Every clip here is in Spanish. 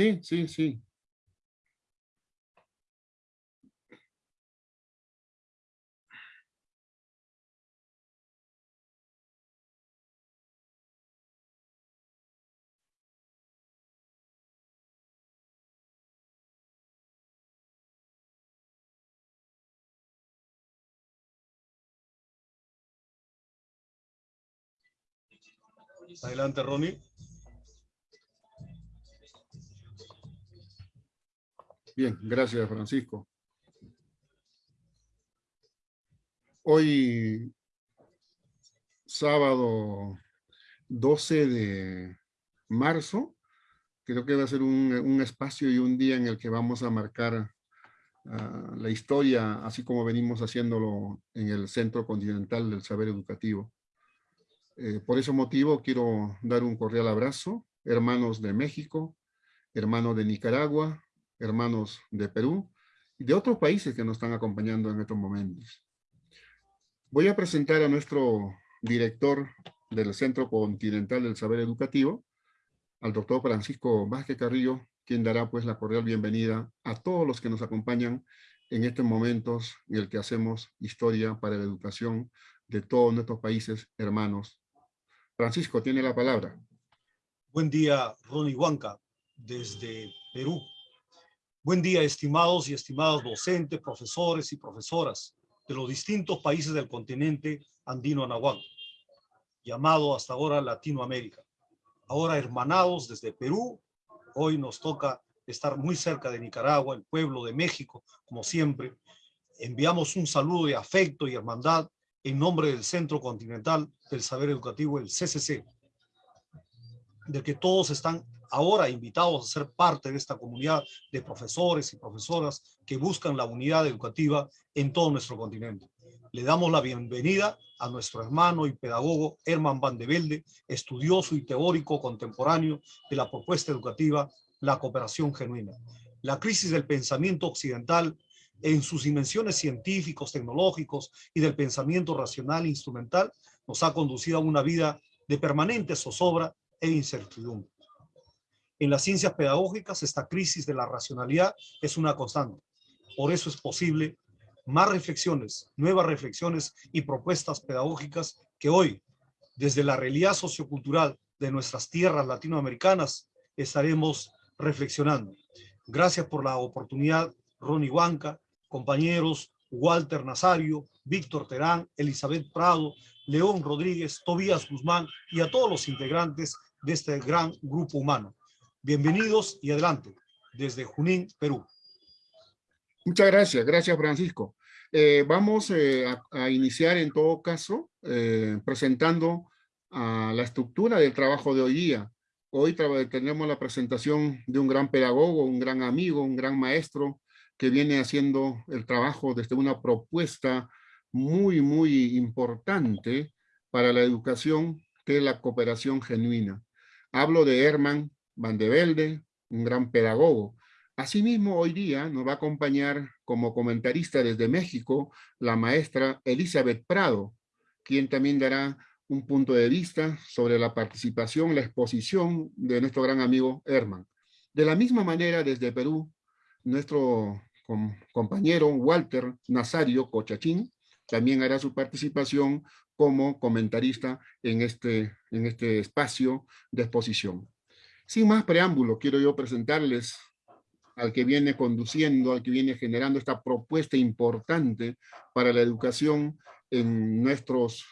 Sí, sí, sí. Adelante, Ronnie. Bien, gracias, Francisco. Hoy, sábado 12 de marzo, creo que va a ser un, espacio y un día en el que vamos a marcar ah, la historia, así como venimos haciéndolo en el Centro Continental del Saber Educativo. Eh, por ese motivo quiero dar un cordial abrazo, hermanos de México, hermanos de Nicaragua, hermanos de Perú y de otros países que nos están acompañando en estos momentos. Voy a presentar a nuestro director del Centro Continental del Saber Educativo, al doctor Francisco Vázquez Carrillo, quien dará pues la cordial bienvenida a todos los que nos acompañan en estos momentos en el que hacemos historia para la educación de todos nuestros países hermanos Francisco, tiene la palabra. Buen día, Ronnie Huanca, desde Perú. Buen día, estimados y estimadas docentes, profesores y profesoras de los distintos países del continente andino anahuac, llamado hasta ahora Latinoamérica. Ahora hermanados desde Perú, hoy nos toca estar muy cerca de Nicaragua, el pueblo de México, como siempre. Enviamos un saludo de afecto y hermandad en nombre del Centro Continental del Saber Educativo, el CCC, de que todos están ahora invitados a ser parte de esta comunidad de profesores y profesoras que buscan la unidad educativa en todo nuestro continente. Le damos la bienvenida a nuestro hermano y pedagogo Herman Van de Velde, estudioso y teórico contemporáneo de la propuesta educativa La Cooperación Genuina. La crisis del pensamiento occidental en sus dimensiones científicos, tecnológicos y del pensamiento racional e instrumental, nos ha conducido a una vida de permanente zozobra e incertidumbre. En las ciencias pedagógicas, esta crisis de la racionalidad es una constante. Por eso es posible más reflexiones, nuevas reflexiones y propuestas pedagógicas que hoy, desde la realidad sociocultural de nuestras tierras latinoamericanas, estaremos reflexionando. Gracias por la oportunidad, Ronnie Huanca, compañeros Walter Nazario, Víctor Terán, Elizabeth Prado, León Rodríguez, Tobías Guzmán y a todos los integrantes de este gran grupo humano. Bienvenidos y adelante, desde Junín, Perú. Muchas gracias, gracias Francisco. Eh, vamos eh, a, iniciar en todo caso eh, presentando a la estructura del trabajo de hoy día. Hoy tenemos la presentación de un gran pedagogo, un gran amigo, un gran maestro, que viene haciendo el trabajo desde una propuesta muy, muy importante para la educación, que es la cooperación genuina. Hablo de Herman Van de Velde, un gran pedagogo. Asimismo, hoy día nos va a acompañar como comentarista desde México la maestra Elizabeth Prado, quien también dará un punto de vista sobre la participación, la exposición de nuestro gran amigo Herman. De la misma manera, desde Perú, nuestro compañero Walter Nazario Cochachín también hará su participación como comentarista en este, en este espacio de exposición. Sin más preámbulo, quiero yo presentarles al que viene conduciendo, al que viene generando esta propuesta importante para la educación en nuestros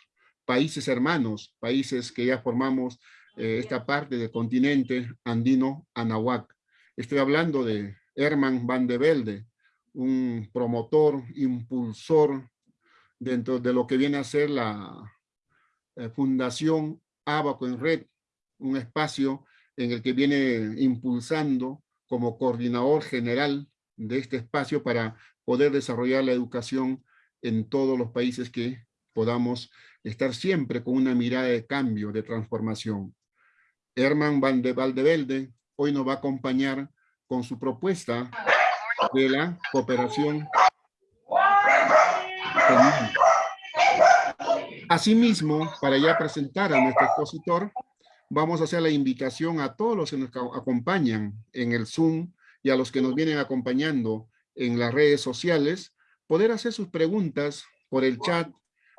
países hermanos, países que ya formamos eh, esta parte del continente andino Anahuac. Estoy hablando de Herman van de Velde, un promotor, impulsor dentro de lo que viene a ser la eh, Fundación Abaco en Red, un espacio en el que viene impulsando como coordinador general de este espacio para poder desarrollar la educación en todos los países que podamos estar siempre con una mirada de cambio, de transformación. Herman Van de Valdevelde hoy nos va a acompañar con su propuesta de la cooperación Asimismo, para ya presentar a nuestro expositor, vamos a hacer la invitación a todos los que nos acompañan en el Zoom y a los que nos vienen acompañando en las redes sociales, poder hacer sus preguntas por el chat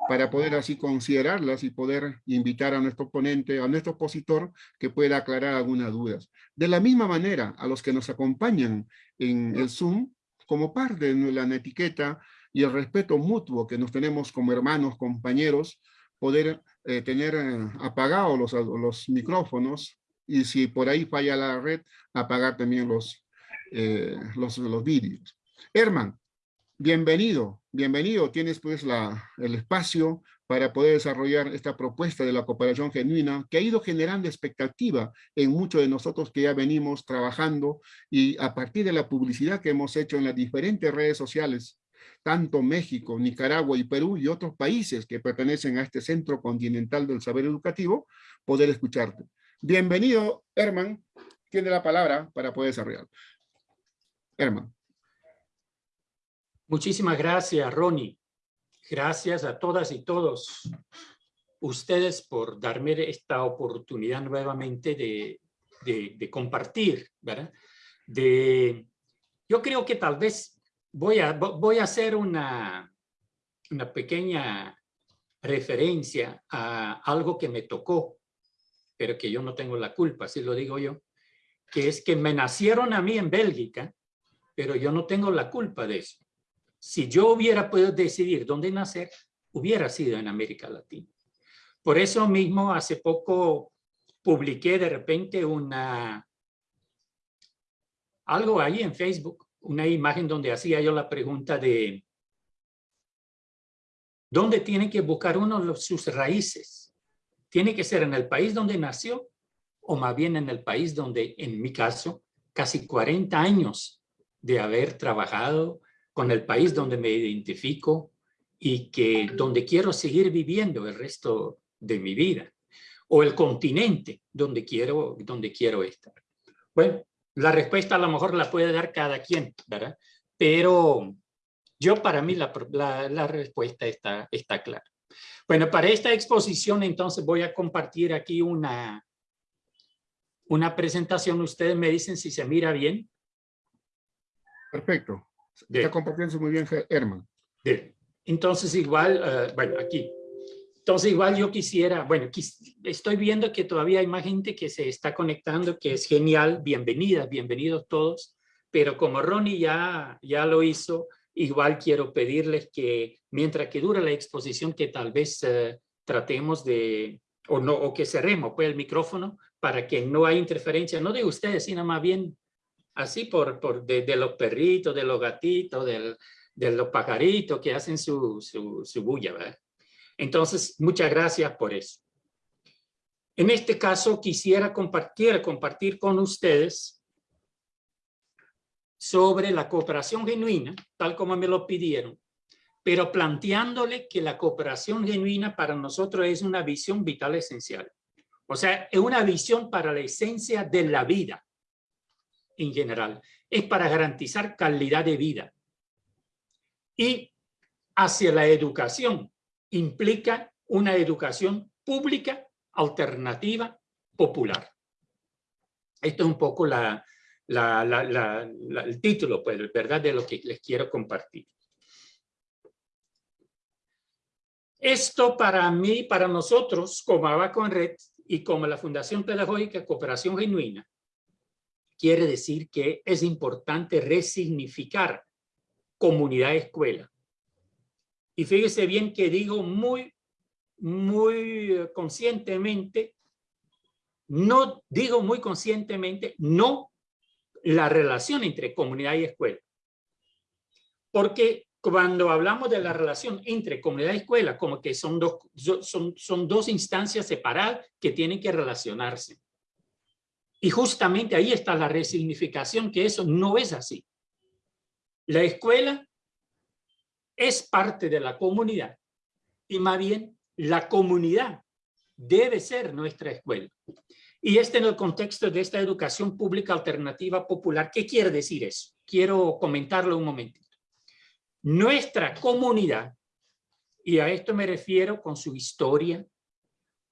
para poder así considerarlas y poder invitar a nuestro ponente, a nuestro expositor, que pueda aclarar algunas dudas. De la misma manera, a los que nos acompañan en el Zoom, como parte de la etiqueta y el respeto mutuo que nos tenemos como hermanos, compañeros, poder eh, tener eh, apagados los, los micrófonos y si por ahí falla la red, apagar también los, eh, los, los vídeos. Herman, bienvenido, bienvenido. Tienes pues la, el espacio para poder desarrollar esta propuesta de la cooperación genuina que ha ido generando expectativa en muchos de nosotros que ya venimos trabajando y a partir de la publicidad que hemos hecho en las diferentes redes sociales, tanto México, Nicaragua y Perú y otros países que pertenecen a este centro continental del saber educativo, poder escucharte. Bienvenido, Herman. Tiene la palabra para poder desarrollar. Herman. Muchísimas gracias, Ronnie. Gracias a todas y todos ustedes por darme esta oportunidad nuevamente de, compartir, ¿verdad? De, yo creo que tal vez voy a, voy a hacer una, una pequeña referencia a algo que me tocó, pero que yo no tengo la culpa, si lo digo yo, que es que me nacieron a mí en Bélgica, pero yo no tengo la culpa de eso si yo hubiera podido decidir dónde nacer, hubiera sido en América Latina. Por eso mismo, hace poco publiqué de repente una algo ahí en Facebook, una imagen donde hacía yo la pregunta de ¿dónde tiene que buscar uno sus raíces? ¿Tiene que ser en el país donde nació o más bien en el país donde, en mi caso, casi 40 años de haber trabajado, con el país donde me identifico y que donde quiero seguir viviendo el resto de mi vida o el continente donde quiero, donde quiero estar. Bueno, la respuesta a lo mejor la puede dar cada quien, ¿verdad? Pero yo para mí la, la, respuesta está, está clara. Bueno, para esta exposición entonces voy a compartir aquí una, una presentación. Ustedes me dicen si se mira bien. Perfecto. Está compartiendo muy bien, Herman. Entonces igual, eh, bueno, aquí. Entonces igual yo quisiera, bueno, estoy viendo que todavía hay más gente que se está conectando, que es genial. Bienvenidas, bienvenidos todos. Pero como Ronnie ya, ya lo hizo, igual quiero pedirles que mientras que dura la exposición, que tal vez eh, tratemos de, o, no, o que cerremos pues, el micrófono para que no haya interferencia, no de ustedes, sino más bien así por, por de, los perritos, de los gatitos, de los pajaritos que hacen su, su, bulla. ¿verdad? Entonces, muchas gracias por eso. En este caso, quisiera compartir, compartir con ustedes sobre la cooperación genuina, tal como me lo pidieron, pero planteándole que la cooperación genuina para nosotros es una visión vital esencial. O sea, es una visión para la esencia de la vida en general. Es para garantizar calidad de vida. Y hacia la educación implica una educación pública, alternativa, popular. Esto es un poco la, el título, pues, ¿verdad? De lo que les quiero compartir. Esto para mí, para nosotros, como Abacon Red y como la Fundación Pedagógica Cooperación Genuina, quiere decir que es importante resignificar comunidad escuela. Y fíjese bien que digo muy, muy conscientemente, no digo muy conscientemente, no la relación entre comunidad y escuela. Porque cuando hablamos de la relación entre comunidad y escuela, como que son dos, son, son dos instancias separadas que tienen que relacionarse. Y justamente ahí está la resignificación, que eso no es así. La escuela es parte de la comunidad y más bien la comunidad debe ser nuestra escuela. Y este en el contexto de esta educación pública alternativa popular, ¿qué quiere decir eso? Quiero comentarlo un momentito. Nuestra comunidad, y a esto me refiero con su historia,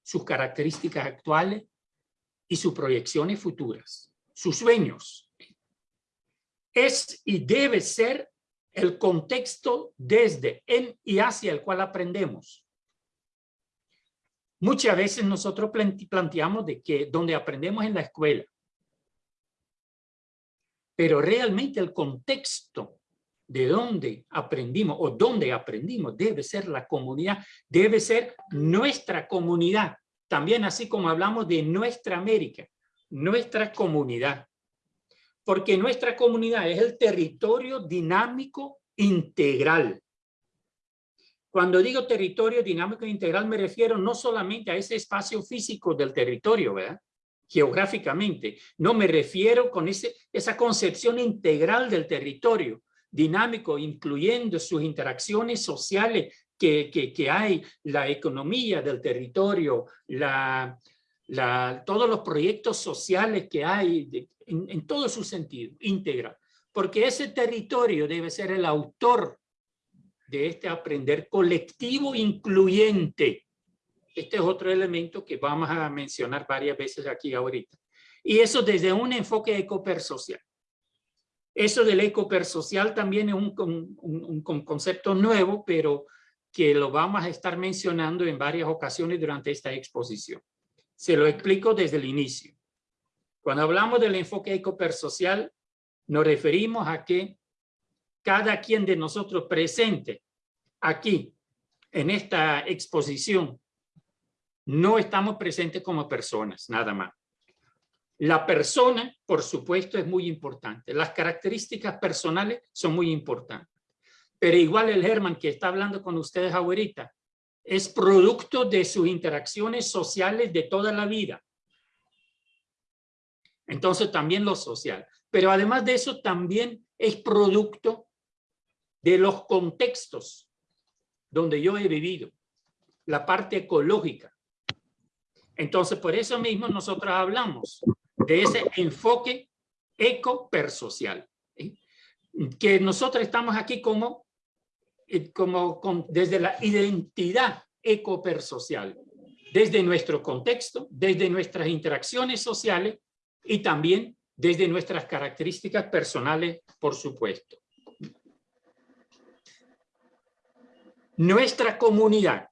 sus características actuales, y sus proyecciones futuras, sus sueños. Es y debe ser el contexto desde, en y hacia el cual aprendemos. Muchas veces nosotros planteamos de que donde aprendemos en la escuela, pero realmente el contexto de donde aprendimos o donde aprendimos debe ser la comunidad, debe ser nuestra comunidad. También así como hablamos de nuestra América, nuestra comunidad. Porque nuestra comunidad es el territorio dinámico integral. Cuando digo territorio dinámico integral me refiero no solamente a ese espacio físico del territorio, ¿verdad? geográficamente. No me refiero con ese, esa concepción integral del territorio dinámico, incluyendo sus interacciones sociales que, que, hay, la economía del territorio, la, la, todos los proyectos sociales que hay en, en todo su sentido, integral. Porque ese territorio debe ser el autor de este aprender colectivo incluyente. Este es otro elemento que vamos a mencionar varias veces aquí ahorita. Y eso desde un enfoque ecopersocial. Eso del ecopersocial también es un, un, un, concepto nuevo, pero que lo vamos a estar mencionando en varias ocasiones durante esta exposición. Se lo explico desde el inicio. Cuando hablamos del enfoque ecopersocial, nos referimos a que cada quien de nosotros presente aquí en esta exposición no estamos presentes como personas, nada más. La persona, por supuesto, es muy importante. Las características personales son muy importantes. Pero igual el Herman que está hablando con ustedes ahorita es producto de sus interacciones sociales de toda la vida. Entonces también lo social. Pero además de eso también es producto de los contextos donde yo he vivido, la parte ecológica. Entonces, por eso mismo nosotros hablamos de ese enfoque ecopersocial, que nosotros estamos aquí como, como desde la identidad ecopersocial, desde nuestro contexto, desde nuestras interacciones sociales y también desde nuestras características personales, por supuesto. Nuestra comunidad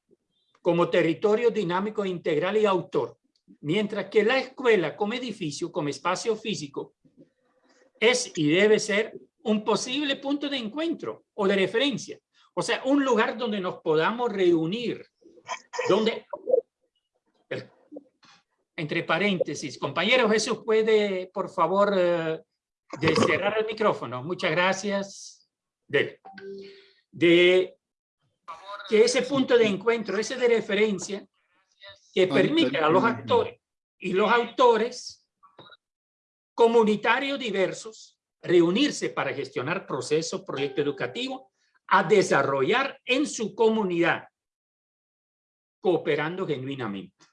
como territorio dinámico integral y autor, mientras que la escuela como edificio, como espacio físico, es y debe ser un posible punto de encuentro o de referencia. O sea, un lugar donde nos podamos reunir, donde, entre paréntesis, compañero Jesús, puede, por favor, eh, cerrar el micrófono. Muchas gracias. De, de que ese punto de encuentro, ese de referencia, que permite a los actores y los autores comunitarios diversos reunirse para gestionar procesos, proyectos educativos, a desarrollar en su comunidad, cooperando genuinamente.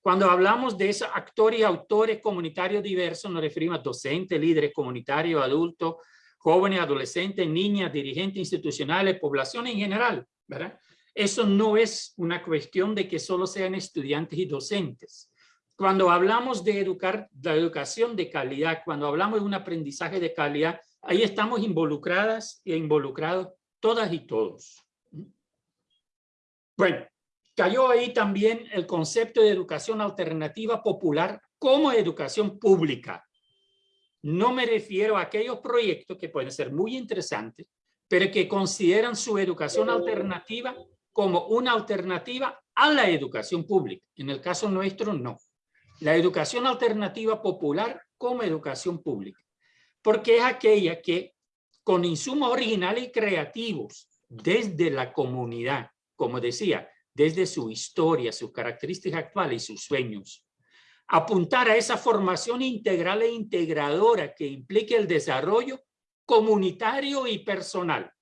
Cuando hablamos de esos actores y autores comunitarios diversos, nos referimos a docentes, líderes comunitarios, adultos, jóvenes, adolescentes, niñas, dirigentes institucionales, población en general, ¿verdad? Eso no es una cuestión de que solo sean estudiantes y docentes. Cuando hablamos de educar, la educación de calidad, cuando hablamos de un aprendizaje de calidad, ahí estamos involucradas e involucrados todas y todos. Bueno, cayó ahí también el concepto de educación alternativa popular como educación pública. No me refiero a aquellos proyectos que pueden ser muy interesantes, pero que consideran su educación alternativa como una alternativa a la educación pública. En el caso nuestro, no. La educación alternativa popular como educación pública. Porque es aquella que, con insumos originales y creativos, desde la comunidad, como decía, desde su historia, sus características actuales y sus sueños, apuntar a esa formación integral e integradora que implique el desarrollo comunitario y personal.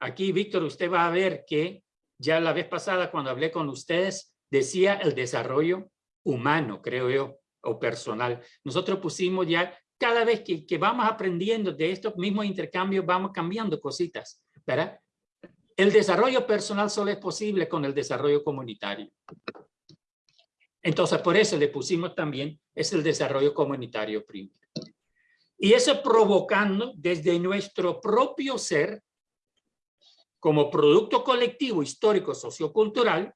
Aquí, Víctor, usted va a ver que ya la vez pasada cuando hablé con ustedes, decía el desarrollo humano, creo yo, o personal. Nosotros pusimos ya, cada vez que, que vamos aprendiendo de estos mismos intercambios, vamos cambiando cositas, ¿verdad? El desarrollo personal solo es posible con el desarrollo comunitario. Entonces, por eso le pusimos también, es el desarrollo comunitario primero. Y eso provocando desde nuestro propio ser, como producto colectivo, histórico, sociocultural,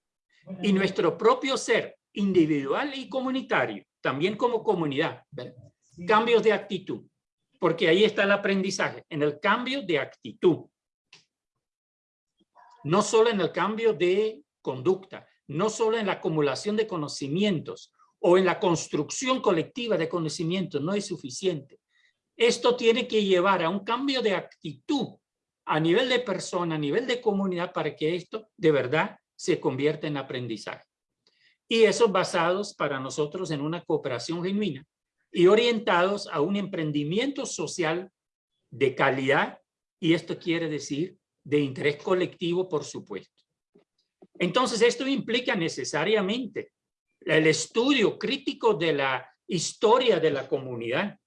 y nuestro propio ser individual y comunitario, también como comunidad, cambios de actitud, porque ahí está el aprendizaje, en el cambio de actitud. No solo en el cambio de conducta, no solo en la acumulación de conocimientos o en la construcción colectiva de conocimientos, no es suficiente. Esto tiene que llevar a un cambio de actitud a nivel de persona, a nivel de comunidad, para que esto de verdad se convierta en aprendizaje. Y esos basados para nosotros en una cooperación genuina y orientados a un emprendimiento social de calidad, y esto quiere decir de interés colectivo, por supuesto. Entonces, esto implica necesariamente el estudio crítico de la historia de la comunidad,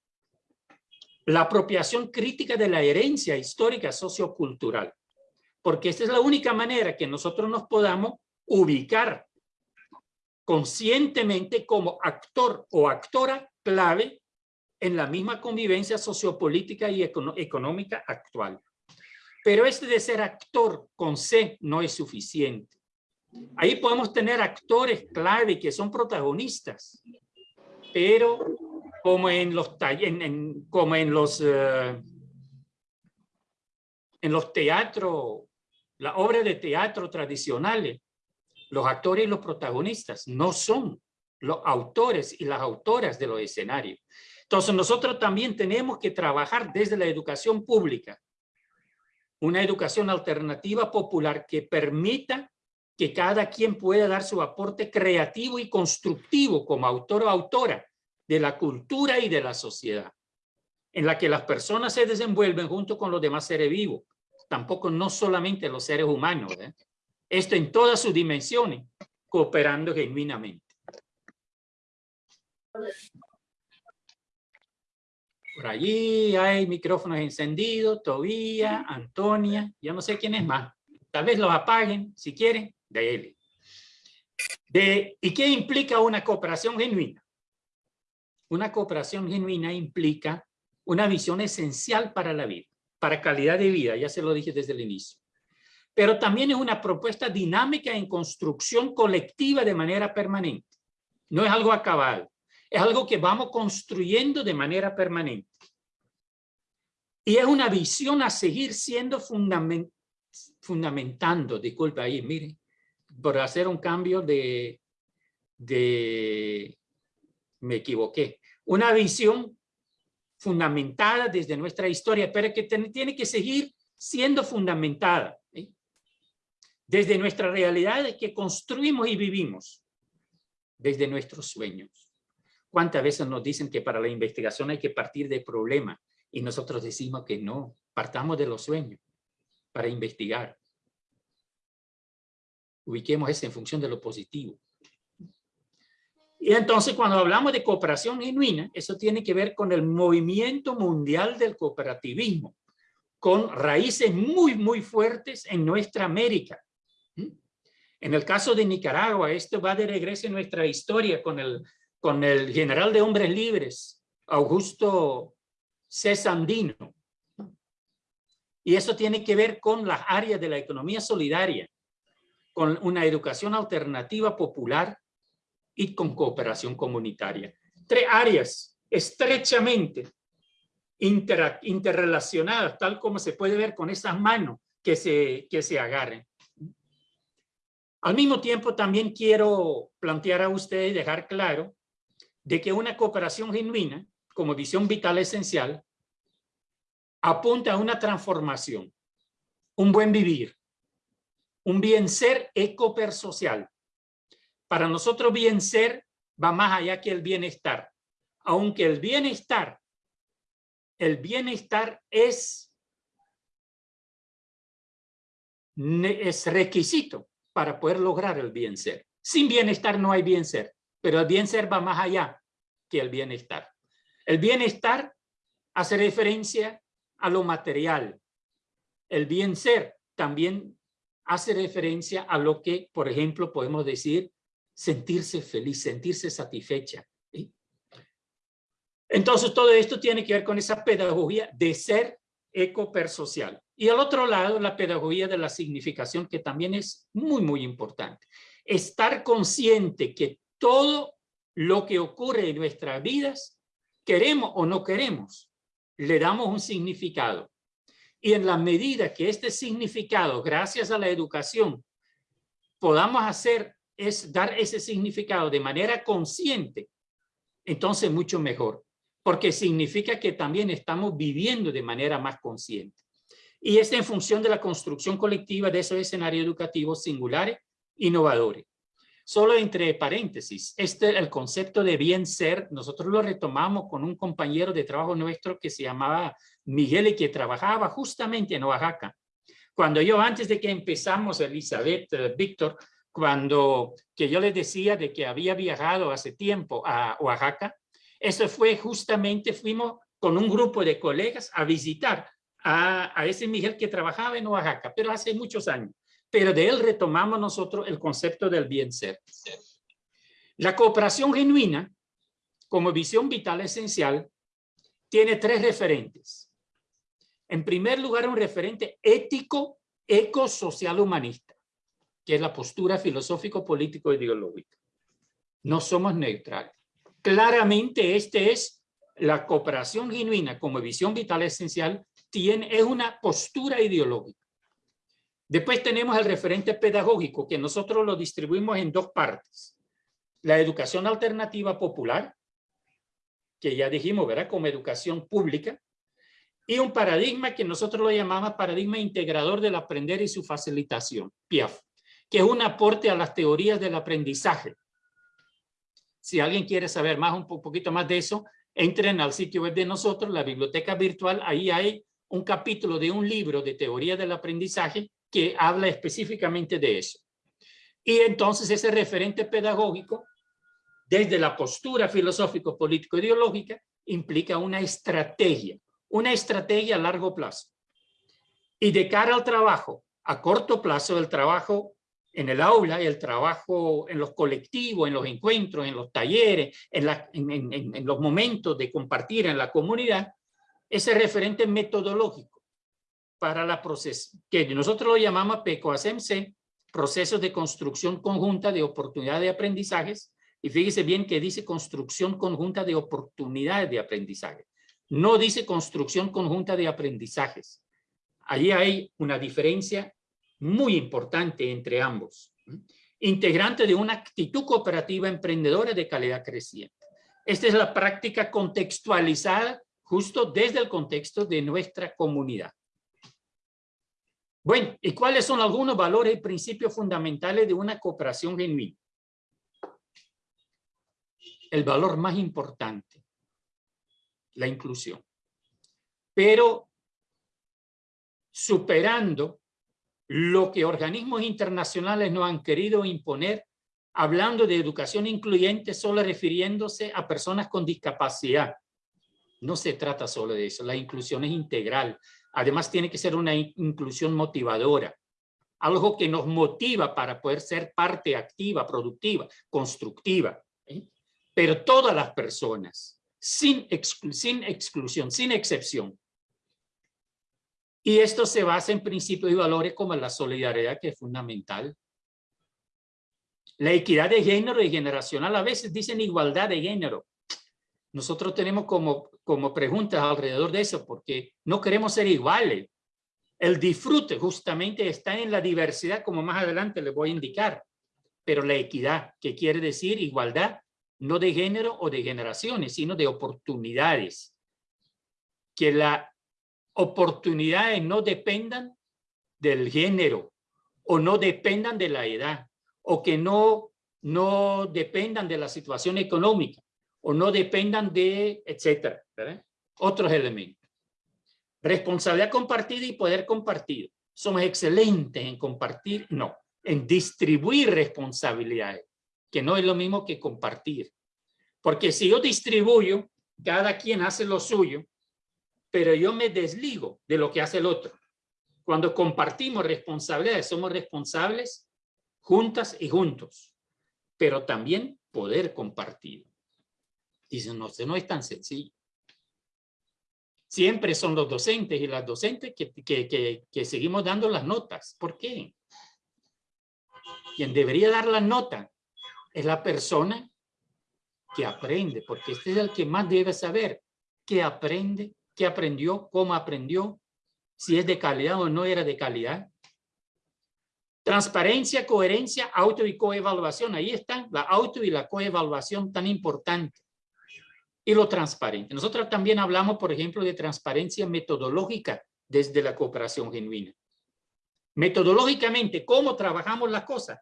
la apropiación crítica de la herencia histórica sociocultural, porque esta es la única manera que nosotros nos podamos ubicar conscientemente como actor o actora clave en la misma convivencia sociopolítica y económica actual. Pero este de ser actor con C no es suficiente. Ahí podemos tener actores clave que son protagonistas, pero como en los, en, como en los, eh, en los teatros, la obra de teatro tradicionales, los actores y los protagonistas no son los autores y las autoras de los escenarios. Entonces nosotros también tenemos que trabajar desde la educación pública, una educación alternativa popular que permita que cada quien pueda dar su aporte creativo y constructivo como autor o autora de la cultura y de la sociedad, en la que las personas se desenvuelven junto con los demás seres vivos, tampoco no solamente los seres humanos, ¿eh? esto en todas sus dimensiones, cooperando genuinamente. Por allí hay micrófonos encendidos, Tobía, Antonia, ya no sé quién es más. Tal vez los apaguen si quieren de él. De, ¿Y qué implica una cooperación genuina? Una cooperación genuina implica una visión esencial para la vida, para calidad de vida, ya se lo dije desde el inicio. Pero también es una propuesta dinámica en construcción colectiva de manera permanente. No es algo acabado, es algo que vamos construyendo de manera permanente. Y es una visión a seguir siendo fundament, fundamentando, disculpa ahí, miren, por hacer un cambio de, de, me equivoqué, una visión fundamentada desde nuestra historia, pero que tiene que seguir siendo fundamentada desde nuestra realidad que construimos y vivimos, desde nuestros sueños. ¿Cuántas veces nos dicen que para la investigación hay que partir de problemas y nosotros decimos que no, partamos de los sueños para investigar? Ubiquemos eso en función de lo positivo. Y entonces cuando hablamos de cooperación genuina, eso tiene que ver con el movimiento mundial del cooperativismo, con raíces muy, muy fuertes en nuestra América. En el caso de Nicaragua, esto va de regreso en nuestra historia con el, con el general de hombres libres, Augusto C. Sandino. Y eso tiene que ver con las áreas de la economía solidaria, con una educación alternativa popular y con cooperación comunitaria. Tres áreas estrechamente interrelacionadas, tal como se puede ver con esas manos que se, que se agarren. Al mismo tiempo, también quiero plantear a ustedes dejar claro de que una cooperación genuina, como visión vital esencial, apunta a una transformación, un buen vivir, un bien ser ecopersocial. Para nosotros bien ser va más allá que el bienestar. Aunque el bienestar, el bienestar es, es requisito para poder lograr el bien ser. Sin bienestar no hay bien ser, pero el bien ser va más allá que el bienestar. El bienestar hace referencia a lo material. El bien ser también hace referencia a lo que, por ejemplo, podemos decir sentirse feliz, sentirse satisfecha. Entonces todo esto tiene que ver con esa pedagogía de ser ecopersocial. Y al otro lado, la pedagogía de la significación, que también es muy, muy importante. Estar consciente que todo lo que ocurre en nuestras vidas, queremos o no queremos, le damos un significado. Y en la medida que este significado, gracias a la educación, podamos hacer es dar ese significado de manera consciente, entonces mucho mejor, porque significa que también estamos viviendo de manera más consciente. Y es en función de la construcción colectiva de esos escenarios educativos singulares, innovadores. Solo entre paréntesis, este el concepto de bien ser, nosotros lo retomamos con un compañero de trabajo nuestro que se llamaba Miguel y que trabajaba justamente en Oaxaca. Cuando yo, antes de que empezamos, Elizabeth, eh, Víctor, cuando que yo les decía de que había viajado hace tiempo a Oaxaca, eso fue justamente, fuimos con un grupo de colegas a visitar a, a ese Miguel que trabajaba en Oaxaca, pero hace muchos años pero de él retomamos nosotros el concepto del bien ser. La cooperación genuina, como visión vital esencial, tiene tres referentes. En primer lugar, un referente ético, eco-social humanista, que es la postura filosófico-político-ideológica. No somos neutrales. Claramente, este es la cooperación genuina como visión vital esencial, tiene, es una postura ideológica. Después tenemos el referente pedagógico, que nosotros lo distribuimos en dos partes. La educación alternativa popular, que ya dijimos, ¿verdad? Como educación pública. Y un paradigma que nosotros lo llamamos paradigma integrador del aprender y su facilitación, PIAF, que es un aporte a las teorías del aprendizaje. Si alguien quiere saber más, un poquito más de eso, entren al sitio web de nosotros, la biblioteca virtual, ahí hay un capítulo de un libro de teoría del aprendizaje que habla específicamente de eso. Y entonces ese referente pedagógico, desde la postura filosófico-político-ideológica, implica una estrategia, una estrategia a largo plazo. Y de cara al trabajo, a corto plazo, el trabajo en el aula, el trabajo en los colectivos, en los encuentros, en los talleres, en, en los momentos de compartir en la comunidad, ese referente metodológico para la proceso, que nosotros lo llamamos PECOASMC, procesos de construcción conjunta de oportunidades de aprendizajes, y fíjese bien que dice construcción conjunta de oportunidades de aprendizaje. No dice construcción conjunta de aprendizajes. Allí hay una diferencia muy importante entre ambos. Integrante de una actitud cooperativa emprendedora de calidad creciente. Esta es la práctica contextualizada justo desde el contexto de nuestra comunidad. Bueno, ¿y cuáles son algunos valores y principios fundamentales de una cooperación genuina? El valor más importante, la inclusión. Pero superando lo que organismos internacionales no han querido imponer, hablando de educación incluyente solo refiriéndose a personas con discapacidad. No se trata solo de eso, la inclusión es integral, Además, tiene que ser una inclusión motivadora, algo que nos motiva para poder ser parte activa, productiva, constructiva. ¿eh? Pero todas las personas, sin, sin exclusión, sin excepción. Y esto se basa en principios y valores como la solidaridad, que es fundamental. La equidad de género y generacional, a veces dicen igualdad de género. Nosotros tenemos como como preguntas alrededor de eso, porque no queremos ser iguales. El disfrute justamente está en la diversidad, como más adelante les voy a indicar, pero la equidad, que quiere decir igualdad, no de género o de generaciones, sino de oportunidades. Que las oportunidades no dependan del género o no dependan de la edad o que no, no dependan de la situación económica o no dependan de, etcétera. Otros elementos. Responsabilidad compartida y poder compartido. Somos excelentes en compartir, no, en distribuir responsabilidades, que no es lo mismo que compartir. Porque si yo distribuyo, cada quien hace lo suyo, pero yo me desligo de lo que hace el otro. Cuando compartimos responsabilidades, somos responsables juntas y juntos. pero también poder compartido. Dicen, no, no es tan sencillo. Siempre son los docentes y las docentes que, que, que, seguimos dando las notas. ¿Por qué? Quien debería dar la nota es la persona que aprende, porque este es el que más debe saber qué aprende, qué aprendió, cómo aprendió, si es de calidad o no era de calidad. Transparencia, coherencia, auto y coevaluación. Ahí están la auto y la coevaluación tan importante. Y lo transparente. Nosotros también hablamos, por ejemplo, de transparencia metodológica desde la cooperación genuina. Metodológicamente, cómo trabajamos las cosas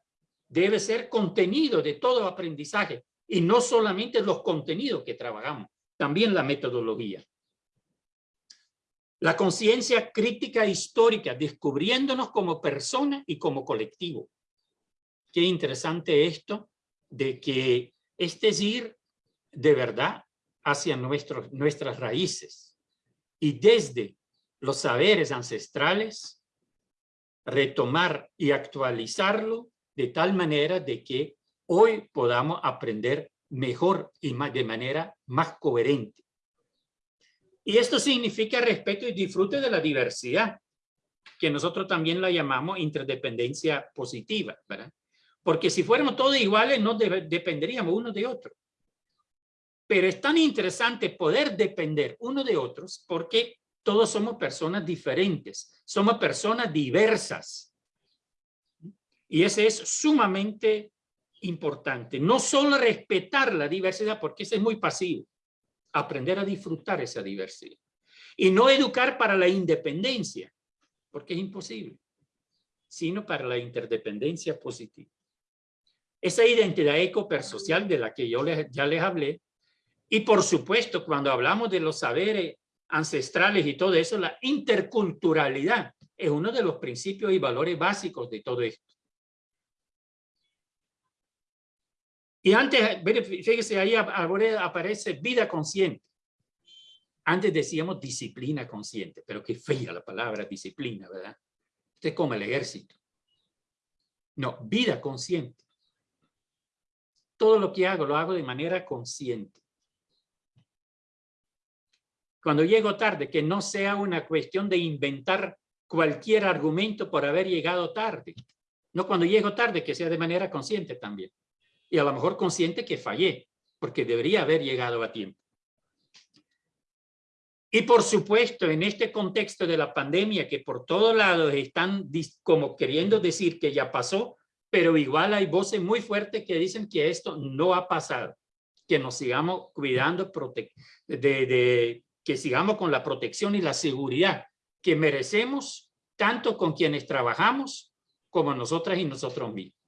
debe ser contenido de todo aprendizaje y no solamente los contenidos que trabajamos, también la metodología. La conciencia crítica histórica, descubriéndonos como persona y como colectivo. Qué interesante esto de que este es ir de verdad hacia nuestros, nuestras raíces y desde los saberes ancestrales retomar y actualizarlo de tal manera de que hoy podamos aprender mejor y de manera más coherente. Y esto significa respeto y disfrute de la diversidad, que nosotros también la llamamos interdependencia positiva, ¿verdad? Porque si fuéramos todos iguales, no dependeríamos uno de otro. Pero es tan interesante poder depender uno de otros porque todos somos personas diferentes, somos personas diversas. Y ese es sumamente importante. No solo respetar la diversidad, porque ese es muy pasivo, aprender a disfrutar esa diversidad. Y no educar para la independencia, porque es imposible, sino para la interdependencia positiva. Esa identidad ecopersocial de la que yo les, ya les hablé, y por supuesto, cuando hablamos de los saberes ancestrales y todo eso, la interculturalidad es uno de los principios y valores básicos de todo esto. Y antes, fíjese, ahí aparece vida consciente. Antes decíamos disciplina consciente, pero qué fea la palabra disciplina, ¿verdad? Usted es como el ejército. No, vida consciente. Todo lo que hago, lo hago de manera consciente. Cuando llego tarde, que no sea una cuestión de inventar cualquier argumento por haber llegado tarde. No cuando llego tarde, que sea de manera consciente también y a lo mejor consciente que fallé, porque debería haber llegado a tiempo. Y por supuesto, en este contexto de la pandemia, que por todos lados están como queriendo decir que ya pasó, pero igual hay voces muy fuertes que dicen que esto no ha pasado, que nos sigamos cuidando, de, de, que sigamos con la protección y la seguridad que merecemos, tanto con quienes trabajamos como nosotras y nosotros mismos.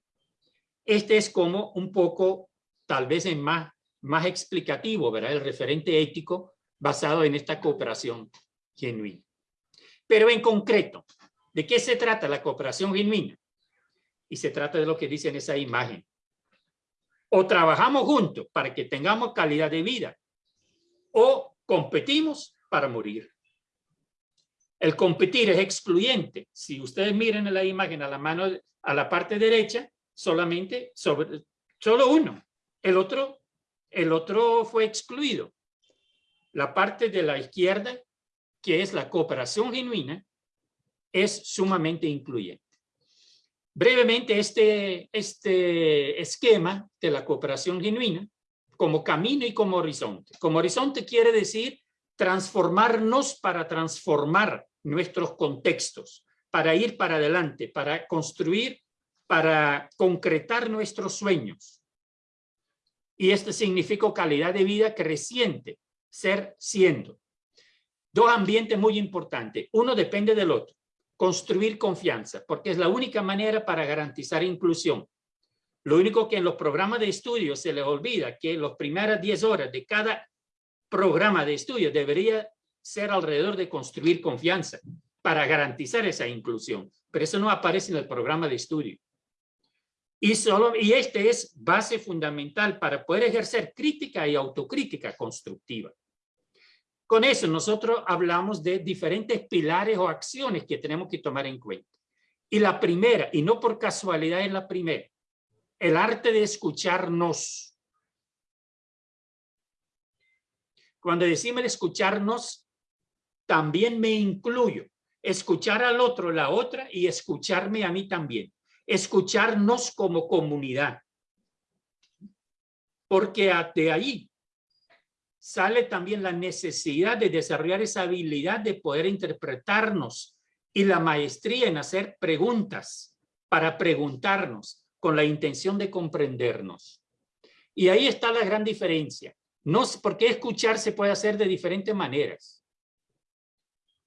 Este es como un poco, tal vez en más, más explicativo, ¿verdad? El referente ético basado en esta cooperación genuina. Pero en concreto, ¿de qué se trata la cooperación genuina? Y se trata de lo que dice en esa imagen. O trabajamos juntos para que tengamos calidad de vida, o competimos para morir. El competir es excluyente. Si ustedes miren en la imagen a la mano, a la parte derecha, solamente sobre, solo uno. El otro, el otro fue excluido. La parte de la izquierda, que es la cooperación genuina, es sumamente incluyente. Brevemente, este, este esquema de la cooperación genuina, como camino y como horizonte. Como horizonte quiere decir transformarnos para transformar nuestros contextos, para ir para adelante, para construir para concretar nuestros sueños. Y este significa calidad de vida creciente, ser siendo. Dos ambientes muy importantes. Uno depende del otro. Construir confianza, porque es la única manera para garantizar inclusión. Lo único que en los programas de estudio se les olvida que las primeras 10 horas de cada programa de estudio debería ser alrededor de construir confianza para garantizar esa inclusión. Pero eso no aparece en el programa de estudio. Y, solo, y este es base fundamental para poder ejercer crítica y autocrítica constructiva. Con eso nosotros hablamos de diferentes pilares o acciones que tenemos que tomar en cuenta. Y la primera, y no por casualidad es la primera, el arte de escucharnos. Cuando decimos escucharnos, también me incluyo. Escuchar al otro, la otra, y escucharme a mí también. Escucharnos como comunidad. Porque de ahí sale también la necesidad de desarrollar esa habilidad de poder interpretarnos y la maestría en hacer preguntas para preguntarnos con la intención de comprendernos. Y ahí está la gran diferencia. No, porque escuchar se puede hacer de diferentes maneras.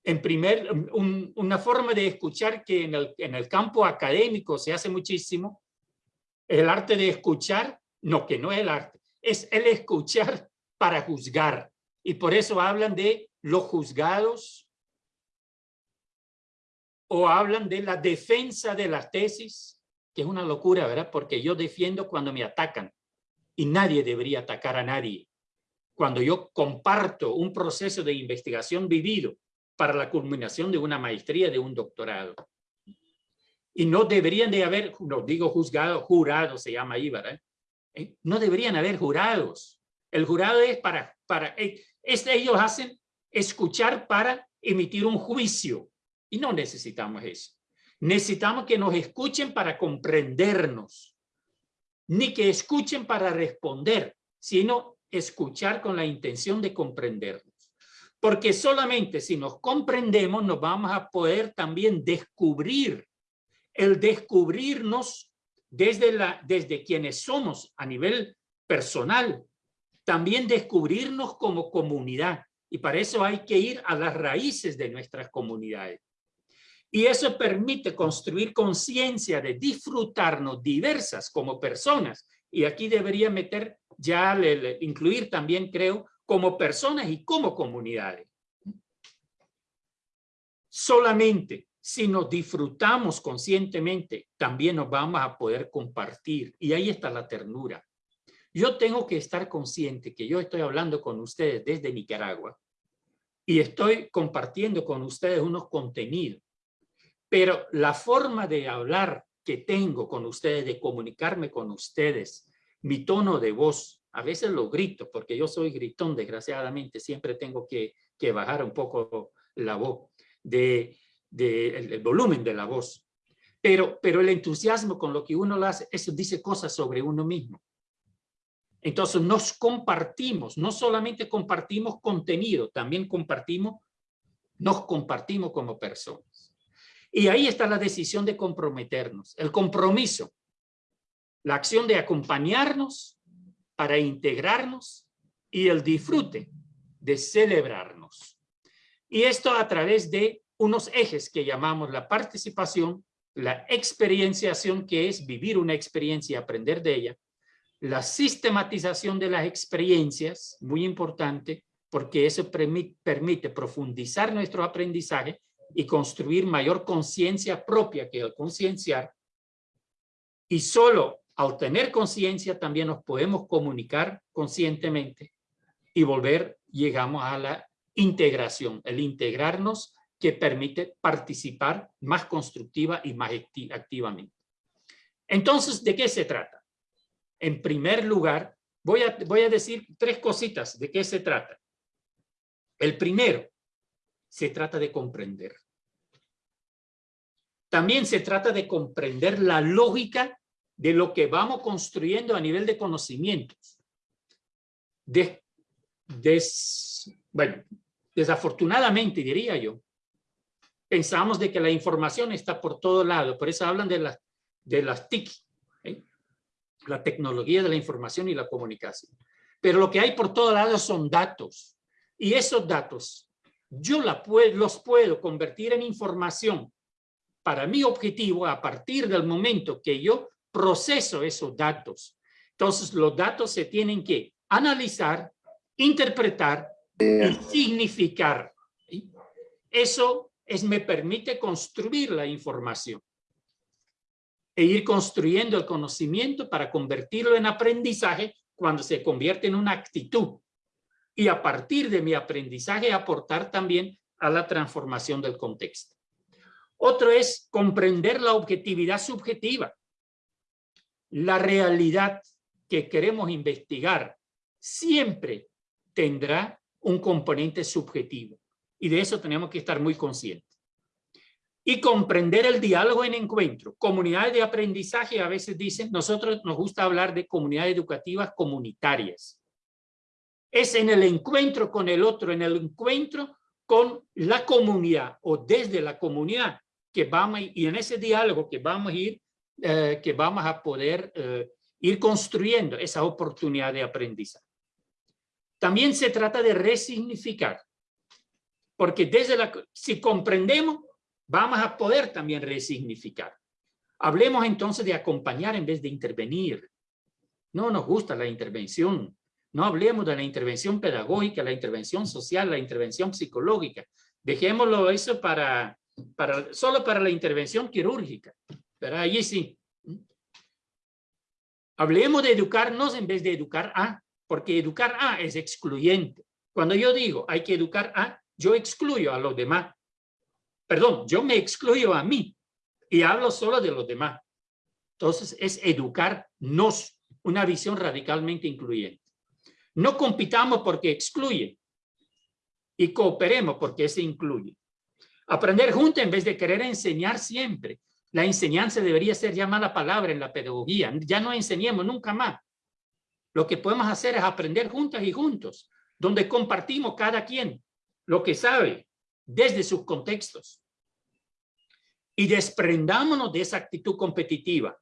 En primer, una forma de escuchar que en el, en el campo académico se hace muchísimo, el arte de escuchar, no, que no es el arte, es el escuchar para juzgar. Y por eso hablan de los juzgados o hablan de la defensa de las tesis es una locura, ¿verdad? Porque yo defiendo cuando me atacan y nadie debería atacar a nadie. Cuando yo comparto un proceso de investigación vivido para la culminación de una maestría, de un doctorado. Y no deberían de haber, no digo juzgado, jurado se llama ahí, ¿verdad? Eh, no deberían haber jurados. El jurado es para, para eh, este, ellos hacen escuchar para emitir un juicio. Y no necesitamos eso. Necesitamos que nos escuchen para comprendernos, ni que escuchen para responder, sino escuchar con la intención de comprendernos. Porque solamente si nos comprendemos nos vamos a poder también descubrir, el descubrirnos desde, la, desde quienes somos a nivel personal, también descubrirnos como comunidad. Y para eso hay que ir a las raíces de nuestras comunidades. Y eso permite construir conciencia de disfrutarnos diversas como personas. Y aquí debería meter ya, incluir también, creo, como personas y como comunidades. Solamente si nos disfrutamos conscientemente, también nos vamos a poder compartir. Y ahí está la ternura. Yo tengo que estar consciente que yo estoy hablando con ustedes desde Nicaragua y estoy compartiendo con ustedes unos contenidos pero la forma de hablar que tengo con ustedes, de comunicarme con ustedes, mi tono de voz, a veces lo grito, porque yo soy gritón, desgraciadamente, siempre tengo que, bajar un poco la voz, de, el, volumen de la voz. Pero, pero el entusiasmo con lo que uno lo hace, eso dice cosas sobre uno mismo. Entonces nos compartimos, no solamente compartimos contenido, también compartimos, nos compartimos como personas. Y ahí está la decisión de comprometernos, el compromiso, la acción de acompañarnos para integrarnos y el disfrute de celebrarnos. Y esto a través de unos ejes que llamamos la participación, la experienciación, que es vivir una experiencia y aprender de ella, la sistematización de las experiencias, muy importante, porque eso permite profundizar nuestro aprendizaje y construir mayor conciencia propia que el concienciar. Y solo al tener conciencia también nos podemos comunicar conscientemente y volver, llegamos a la integración, el integrarnos que permite participar más constructiva y más activamente. Entonces, ¿de qué se trata? En primer lugar, voy a, voy a decir tres cositas de qué se trata. El primero, se trata de comprender. También se trata de comprender la lógica de lo que vamos construyendo a nivel de conocimientos. bueno, desafortunadamente diría yo, pensamos de que la información está por todo lado, por eso hablan de, la, de las TIC, ¿eh? la tecnología de la información y la comunicación. Pero lo que hay por todo lado son datos. Y esos datos yo la los puedo convertir en información para mi objetivo a partir del momento que yo proceso esos datos. Entonces los datos se tienen que analizar, interpretar y significar. Eso es, me permite construir la información e ir construyendo el conocimiento para convertirlo en aprendizaje cuando se convierte en una actitud. Y a partir de mi aprendizaje aportar también a la transformación del contexto. Otro es comprender la objetividad subjetiva. la realidad que queremos investigar siempre tendrá un componente subjetivo. Y de eso tenemos que estar muy conscientes. Y comprender el diálogo en encuentro. Comunidades de aprendizaje a veces dicen, nosotros nos gusta hablar de comunidades educativas comunitarias. Es en el encuentro con el otro, en el encuentro con la comunidad o desde la comunidad que vamos y en ese diálogo que vamos a ir, eh, que vamos a poder eh, ir construyendo esa oportunidad de aprendizaje. También se trata de resignificar, porque desde la, si comprendemos, vamos a poder también resignificar. Hablemos entonces de acompañar en vez de intervenir. No nos gusta la intervención. No hablemos de la intervención pedagógica, la intervención social, la intervención psicológica. Dejémoslo eso para, para, solo para la intervención quirúrgica. Pero allí sí. Hablemos de educarnos en vez de educar a porque educar a es excluyente. Cuando yo digo hay que educar a, yo excluyo a los demás. Perdón, yo me excluyo a mí y hablo solo de los demás. Entonces es educarnos, una visión radicalmente incluyente. No compitamos porque excluye y cooperemos porque se incluye. Aprender juntos en vez de querer enseñar siempre. La enseñanza debería ser ya mala palabra en la pedagogía. Ya no enseñemos nunca más. Lo que podemos hacer es aprender juntas y juntos, donde compartimos cada quien lo que sabe desde sus contextos. Y desprendámonos de esa actitud competitiva.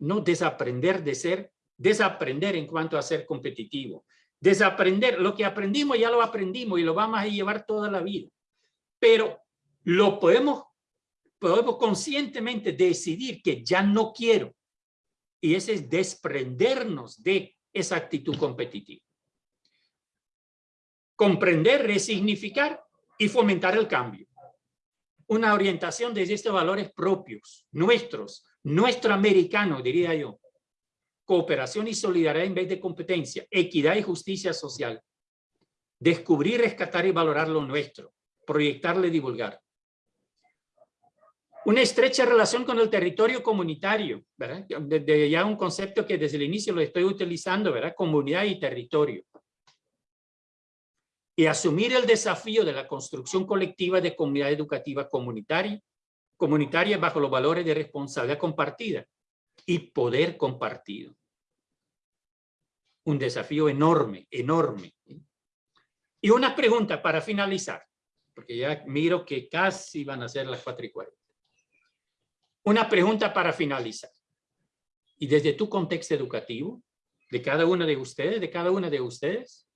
No desaprender de ser, desaprender en cuanto a ser competitivo. Desaprender, lo que aprendimos ya lo aprendimos y lo vamos a llevar toda la vida. Pero lo podemos, podemos conscientemente decidir que ya no quiero. Y ese es desprendernos de esa actitud competitiva. Comprender, resignificar y fomentar el cambio. Una orientación desde estos valores propios, nuestros, nuestro americano, diría yo. Cooperación y solidaridad en vez de competencia, equidad y justicia social. Descubrir, rescatar y valorar lo nuestro, proyectarle divulgar una estrecha relación con el territorio comunitario, ¿verdad? De, ya un concepto que desde el inicio lo estoy utilizando, ¿verdad? Comunidad y territorio. Y asumir el desafío de la construcción colectiva de comunidad educativa comunitaria, comunitaria bajo los valores de responsabilidad compartida y poder compartido. Un desafío enorme, enorme. Y una pregunta para finalizar, porque ya miro que casi van a ser las cuatro y cuarenta. Una pregunta para finalizar. Y desde tu contexto educativo, de cada uno de ustedes, de cada una de ustedes,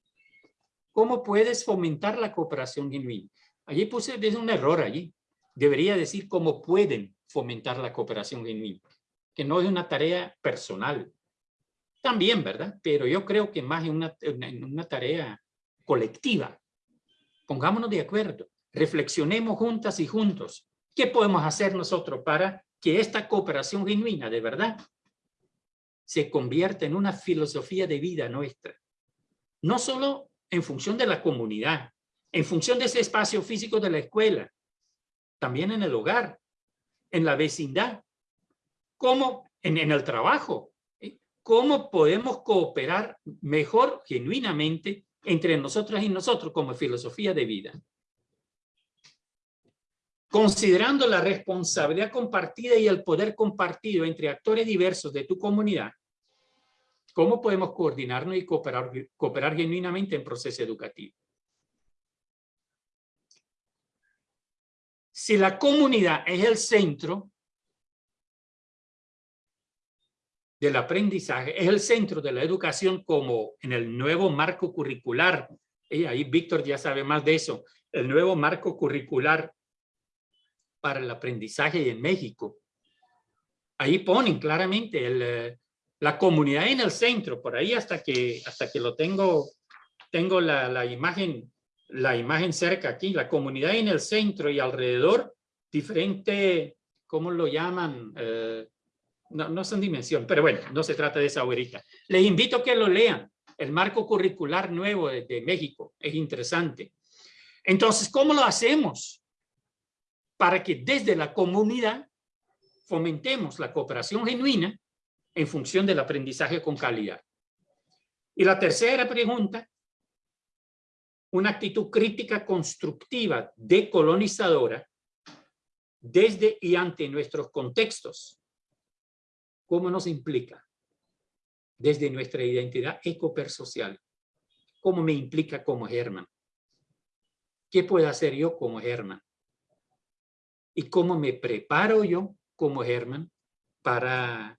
¿cómo puedes fomentar la cooperación genuina? Allí puse desde un error allí. Debería decir cómo pueden fomentar la cooperación genuina, que no es una tarea personal. También, ¿verdad? Pero yo creo que más en una, en una tarea colectiva. Pongámonos de acuerdo, reflexionemos juntas y juntos. ¿Qué podemos hacer nosotros para que esta cooperación genuina de verdad se convierta en una filosofía de vida nuestra. No solo en función de la comunidad, en función de ese espacio físico de la escuela, también en el hogar, en la vecindad, como en, en el trabajo. ¿eh? ¿Cómo podemos cooperar mejor, genuinamente, entre nosotras y nosotros como filosofía de vida? Considerando la responsabilidad compartida y el poder compartido entre actores diversos de tu comunidad, ¿cómo podemos coordinarnos y cooperar, cooperar genuinamente en proceso educativo? Si la comunidad es el centro del aprendizaje, es el centro de la educación como en el nuevo marco curricular, y ahí Víctor ya sabe más de eso, el nuevo marco curricular para el aprendizaje en México. Ahí ponen claramente el, eh, la comunidad en el centro, por ahí hasta que, hasta que lo tengo, tengo la, la imagen, la imagen cerca aquí, la comunidad en el centro y alrededor, diferente, ¿cómo lo llaman? Eh, no, no son dimensión, pero bueno, no se trata de esa ahorita. Les invito a que lo lean, el marco curricular nuevo de, de México, es interesante. Entonces, ¿cómo lo hacemos? para que desde la comunidad fomentemos la cooperación genuina en función del aprendizaje con calidad. Y la tercera pregunta, una actitud crítica constructiva decolonizadora desde y ante nuestros contextos. ¿Cómo nos implica? Desde nuestra identidad ecopersocial. ¿Cómo me implica como Germán? ¿Qué puedo hacer yo como Germán? ¿Y cómo me preparo yo como Germán para,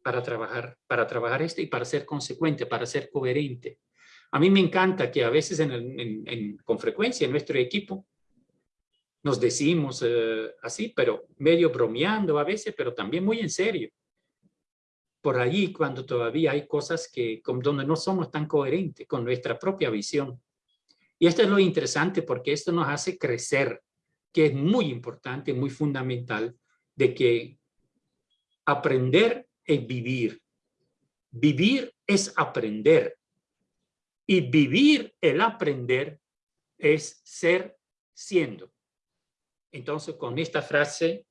para, trabajar, para trabajar esto y para ser consecuente, para ser coherente? A mí me encanta que a veces con frecuencia en nuestro equipo nos decimos eh, así, pero medio bromeando a veces, pero también muy en serio. Por allí cuando todavía hay cosas que donde no somos tan coherentes con nuestra propia visión. Y esto es lo interesante porque esto nos hace crecer, que es muy importante, muy fundamental, de que aprender es vivir. Vivir es aprender. Y vivir el aprender es ser siendo. Entonces, con esta frase,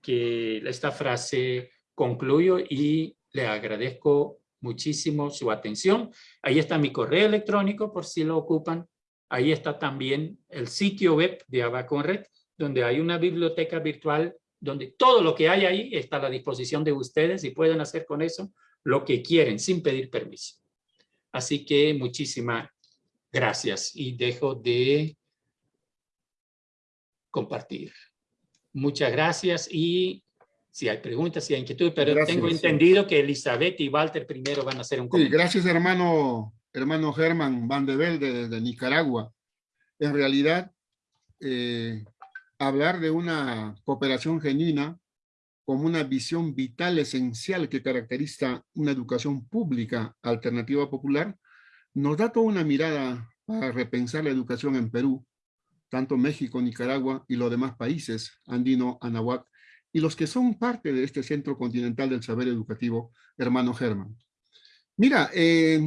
que esta frase concluyo y le agradezco muchísimo su atención. Ahí está mi correo electrónico por si lo ocupan. Ahí está también el sitio web de Abaconred, donde hay una biblioteca virtual donde todo lo que hay ahí está a la disposición de ustedes y pueden hacer con eso lo que quieren sin pedir permiso. Así que muchísimas gracias y dejo de compartir. Muchas gracias y si hay preguntas, si hay inquietud, pero tengo entendido que Elizabeth y Walter primero van a hacer un comentario. gracias hermano, hermano Germán Van de Velde desde Nicaragua. En realidad, eh, hablar de una cooperación genuina como una visión vital esencial que caracteriza una educación pública alternativa popular, nos da toda una mirada para repensar la educación en Perú tanto México, Nicaragua y los demás países, andino, anahuac, y los que son parte de este centro continental del saber educativo, hermano Germán. Mira, eh,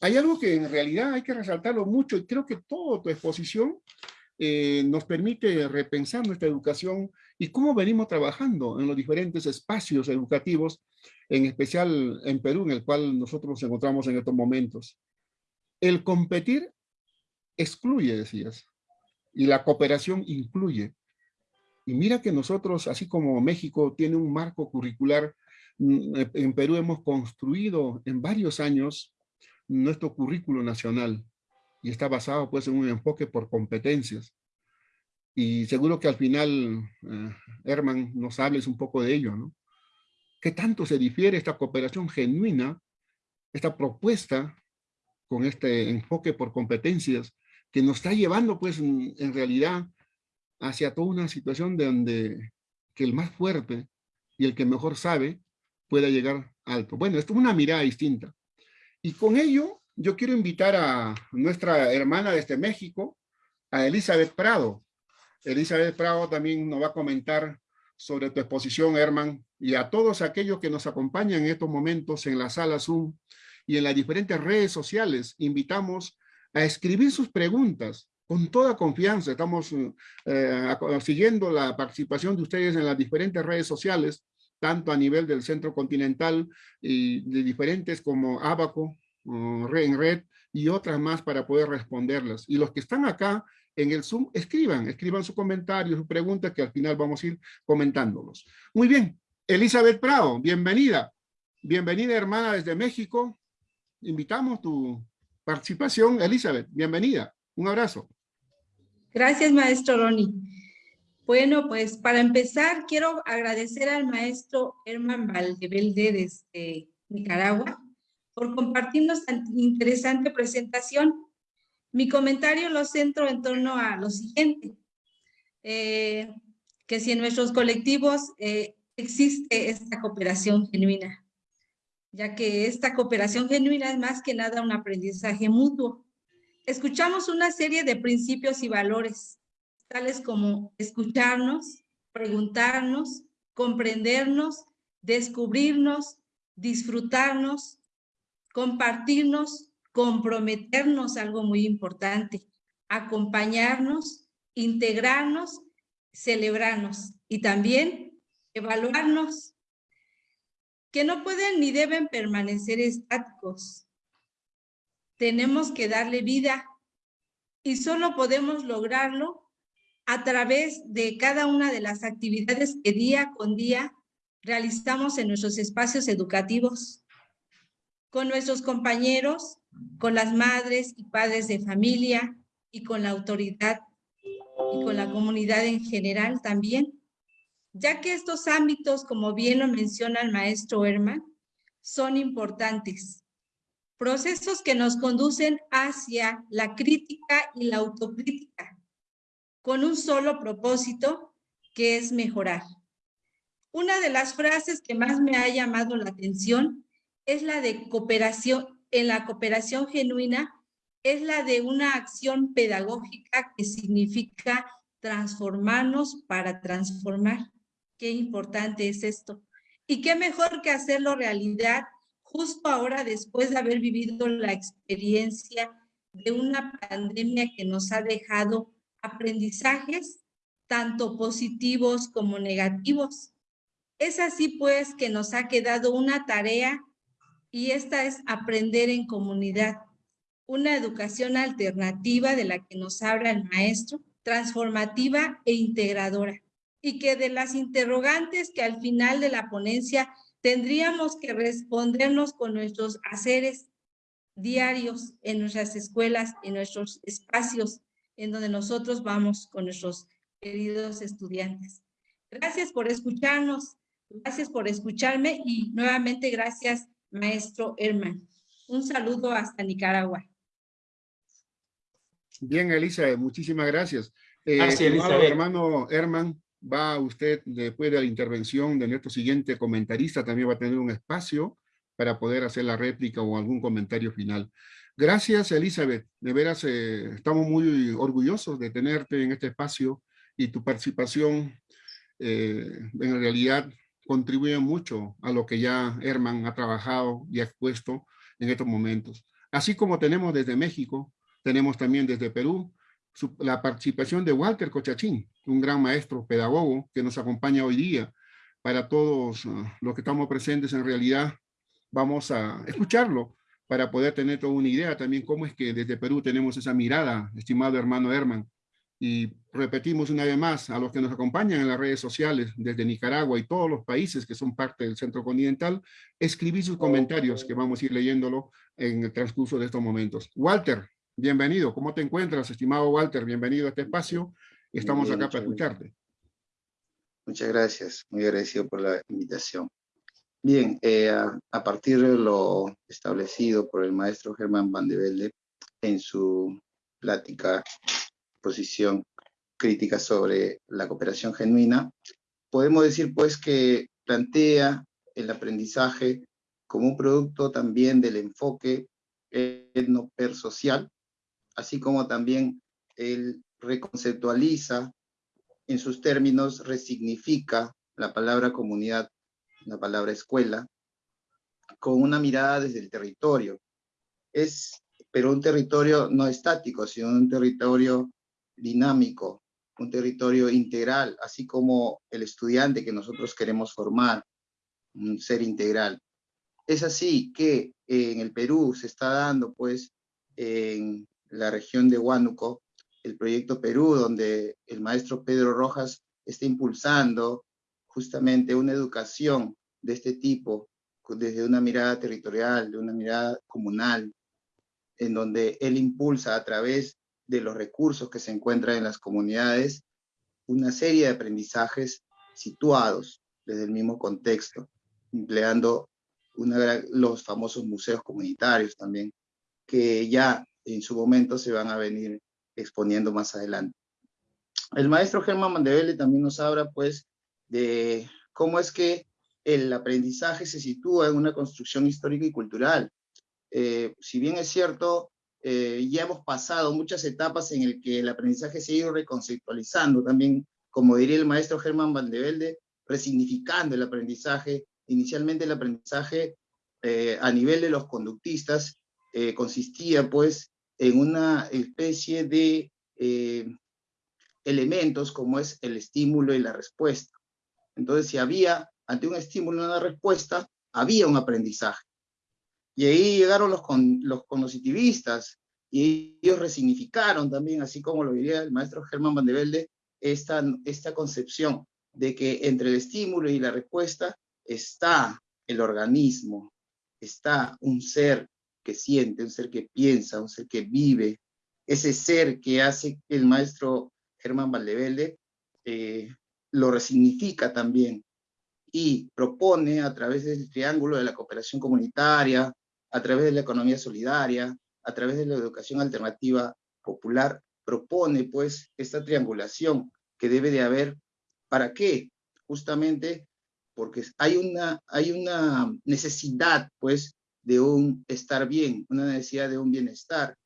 hay algo que en realidad hay que resaltarlo mucho y creo que toda tu exposición eh, nos permite repensar nuestra educación y cómo venimos trabajando en los diferentes espacios educativos, en especial en Perú, en el cual nosotros nos encontramos en estos momentos. El competir excluye, decías y la cooperación incluye. Y mira que nosotros, así como México tiene un marco curricular, mm, eh, en Perú hemos construido en varios años nuestro currículo nacional y está basado pues en un enfoque por competencias. Y seguro que al final, eh, Herman, nos hables un poco de ello, ¿no? ¿Qué tanto se difiere esta cooperación genuina, esta propuesta con este enfoque por competencias que nos está llevando pues en, realidad hacia toda una situación de donde que el más fuerte y el que mejor sabe pueda llegar alto. Bueno, esto es una mirada distinta. Y con ello yo quiero invitar a nuestra hermana desde México, a Elizabeth Prado. Elizabeth Prado también nos va a comentar sobre tu exposición, Herman, y a todos aquellos que nos acompañan en estos momentos en la sala Zoom y en las diferentes redes sociales. Invitamos a escribir sus preguntas con toda confianza. Estamos eh, siguiendo la participación de ustedes en las diferentes redes sociales, tanto a nivel del Centro Continental y de diferentes como Abaco, en Red y otras más para poder responderlas. Y los que están acá en el Zoom, escriban, escriban su comentario, su pregunta, que al final vamos a ir comentándolos. Muy bien, Elizabeth Prado, bienvenida. Bienvenida, hermana, desde México. Invitamos tu, participación. Elizabeth, bienvenida. Un abrazo. Gracias, maestro Ronnie. Bueno, pues para empezar, quiero agradecer al maestro Herman Valdevelde desde Nicaragua por compartirnos tan interesante presentación. Mi comentario lo centro en torno a lo siguiente, eh, que si en nuestros colectivos eh, existe esta cooperación genuina, ya que esta cooperación genuina es más que nada un aprendizaje mutuo. Escuchamos una serie de principios y valores, tales como escucharnos, preguntarnos, comprendernos, descubrirnos, disfrutarnos, compartirnos, comprometernos, algo muy importante, acompañarnos, integrarnos, celebrarnos y también evaluarnos que no pueden ni deben permanecer estáticos. Tenemos que darle vida y solo podemos lograrlo a través de cada una de las actividades que día con día realizamos en nuestros espacios educativos, con nuestros compañeros, con las madres y padres de familia y con la autoridad y con la comunidad en general también, ya que estos ámbitos, como bien lo menciona el maestro Herman, son importantes. Procesos que nos conducen hacia la crítica y la autocrítica, con un solo propósito, que es mejorar. Una de las frases que más me ha llamado la atención es la de cooperación, en la cooperación genuina, es la de una acción pedagógica que significa transformarnos para transformar. Qué importante es esto. Y qué mejor que hacerlo realidad justo ahora después de haber vivido la experiencia de una pandemia que nos ha dejado aprendizajes tanto positivos como negativos. Es así pues que nos ha quedado una tarea y esta es aprender en comunidad, una educación alternativa de la que nos habla el maestro, transformativa e integradora, y que de las interrogantes que al final de la ponencia tendríamos que respondernos con nuestros haceres diarios en nuestras escuelas, en nuestros espacios en donde nosotros vamos con nuestros queridos estudiantes. Gracias por escucharnos. Gracias por escucharme y nuevamente gracias, maestro Herman. Un saludo hasta Nicaragua. Bien, Elisa, muchísimas gracias. Eh, gracias, hermano Herman, va usted, después de la intervención de nuestro siguiente comentarista, también va a tener un espacio para poder hacer la réplica o algún comentario final. Gracias, Elizabeth. De veras, eh, estamos muy orgullosos de tenerte en este espacio y tu participación eh, en realidad contribuye mucho a lo que ya Herman ha trabajado y ha expuesto en estos momentos. Así como tenemos desde México, tenemos también desde Perú la participación de Walter Cochachín, un gran maestro pedagogo que nos acompaña hoy día. Para todos ah, los que estamos presentes en realidad, vamos a escucharlo para poder tener toda una idea también cómo es que desde Perú tenemos esa mirada, estimado hermano Herman, y repetimos una vez más a los que nos acompañan en las redes sociales desde Nicaragua y todos los países que son parte del centro continental, escribir sus comentarios que vamos a ir leyéndolo en el transcurso de estos momentos. Walter, bienvenido. ¿Cómo te encuentras, estimado Walter? Bienvenido a este espacio. Estamos acá para escucharte. Muchas gracias. Muy agradecido por la invitación. Bien, eh, a, partir de lo establecido por el maestro Germán Van de Velde en su plática posición crítica sobre la cooperación genuina, podemos decir pues que plantea el aprendizaje como un producto también del enfoque etno-per-social, así como también él reconceptualiza en sus términos, resignifica la palabra comunidad, la palabra escuela, con una mirada desde el territorio. Es, pero un territorio no estático, sino un territorio dinámico, un territorio integral, así como el estudiante que nosotros queremos formar, un ser integral. Es así que en el Perú se está dando, pues, en la región de Huánuco, el proyecto Perú, donde el maestro Pedro Rojas está impulsando justamente una educación de este tipo, desde una mirada territorial, de una mirada comunal, en donde él impulsa a través de los recursos que se encuentran en las comunidades, una serie de aprendizajes situados desde el mismo contexto, empleando los famosos museos comunitarios también, que ya en su momento se van a venir exponiendo más adelante. El maestro Germán Mandevelle también nos habla pues de cómo es que el aprendizaje se sitúa en una construcción histórica y cultural. Eh, si bien es cierto, eh, ya hemos pasado muchas etapas en el que el aprendizaje se ha ido reconceptualizando también, como diría el maestro Germán Valdevelde, resignificando el aprendizaje. Inicialmente el aprendizaje eh, a nivel de los conductistas eh, consistía pues en una especie de elementos como es el estímulo y la respuesta. Entonces, si había ante un estímulo una respuesta, había un aprendizaje. Y ahí llegaron los, con, los cognitivistas y ellos resignificaron también, así como lo diría el maestro Germán Van de Velde, esta, esta concepción de que entre el estímulo y la respuesta está el organismo, está un ser que siente, un ser que piensa, un ser que vive, ese ser que hace que el maestro Germán Valdevelde eh, lo resignifica también y propone a través del triángulo de la cooperación comunitaria, a través de la economía solidaria, a través de la educación alternativa popular, propone pues esta triangulación que debe de haber. ¿Para qué? Justamente porque hay una, hay una necesidad pues de un estar bien, una necesidad de un bienestar.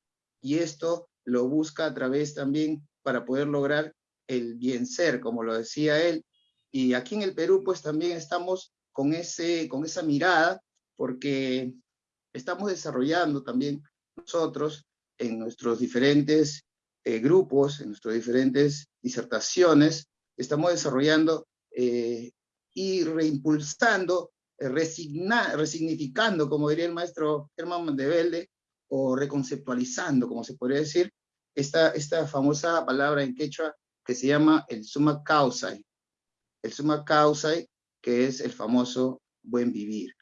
Y esto lo busca a través también para poder lograr el bien ser, como lo decía él. Y aquí en el Perú, pues también estamos con, ese, con esa mirada, porque estamos desarrollando también nosotros en nuestros diferentes eh, grupos, en nuestras diferentes disertaciones, estamos desarrollando eh, y reimpulsando eh, resignificando, como diría el maestro Germán Mandevelde, o reconceptualizando, como se podría decir, esta, esta famosa palabra en quechua que se llama el summa causa, el summa causa que es el famoso buen vivir,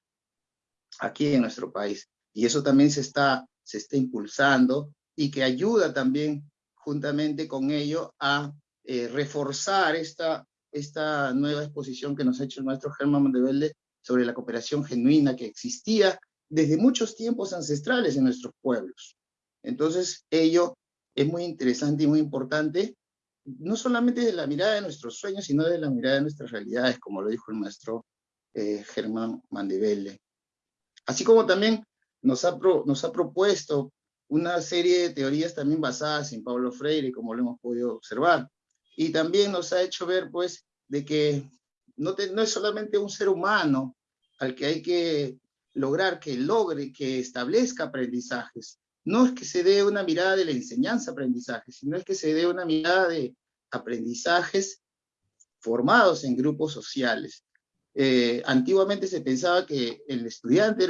aquí en nuestro país. Y eso también se está, se está impulsando y que ayuda también, juntamente con ello, a eh, reforzar esta, esta nueva exposición que nos ha hecho el maestro Germán Mandevelde sobre la cooperación genuina que existía desde muchos tiempos ancestrales en nuestros pueblos. Entonces, ello es muy interesante y muy importante, no solamente de la mirada de nuestros sueños, sino de la mirada de nuestras realidades, como lo dijo el maestro eh, Germán Mandevelle. Así como también nos ha, nos ha propuesto una serie de teorías también basadas en Pablo Freire, como lo hemos podido observar. Y también nos ha hecho ver, pues, de que no, no es solamente un ser humano al que hay que lograr que logre, que establezca aprendizajes. No es que se dé una mirada de la enseñanza-aprendizaje, sino es que se dé una mirada de aprendizajes formados en grupos sociales. Eh, antiguamente se pensaba que el estudiante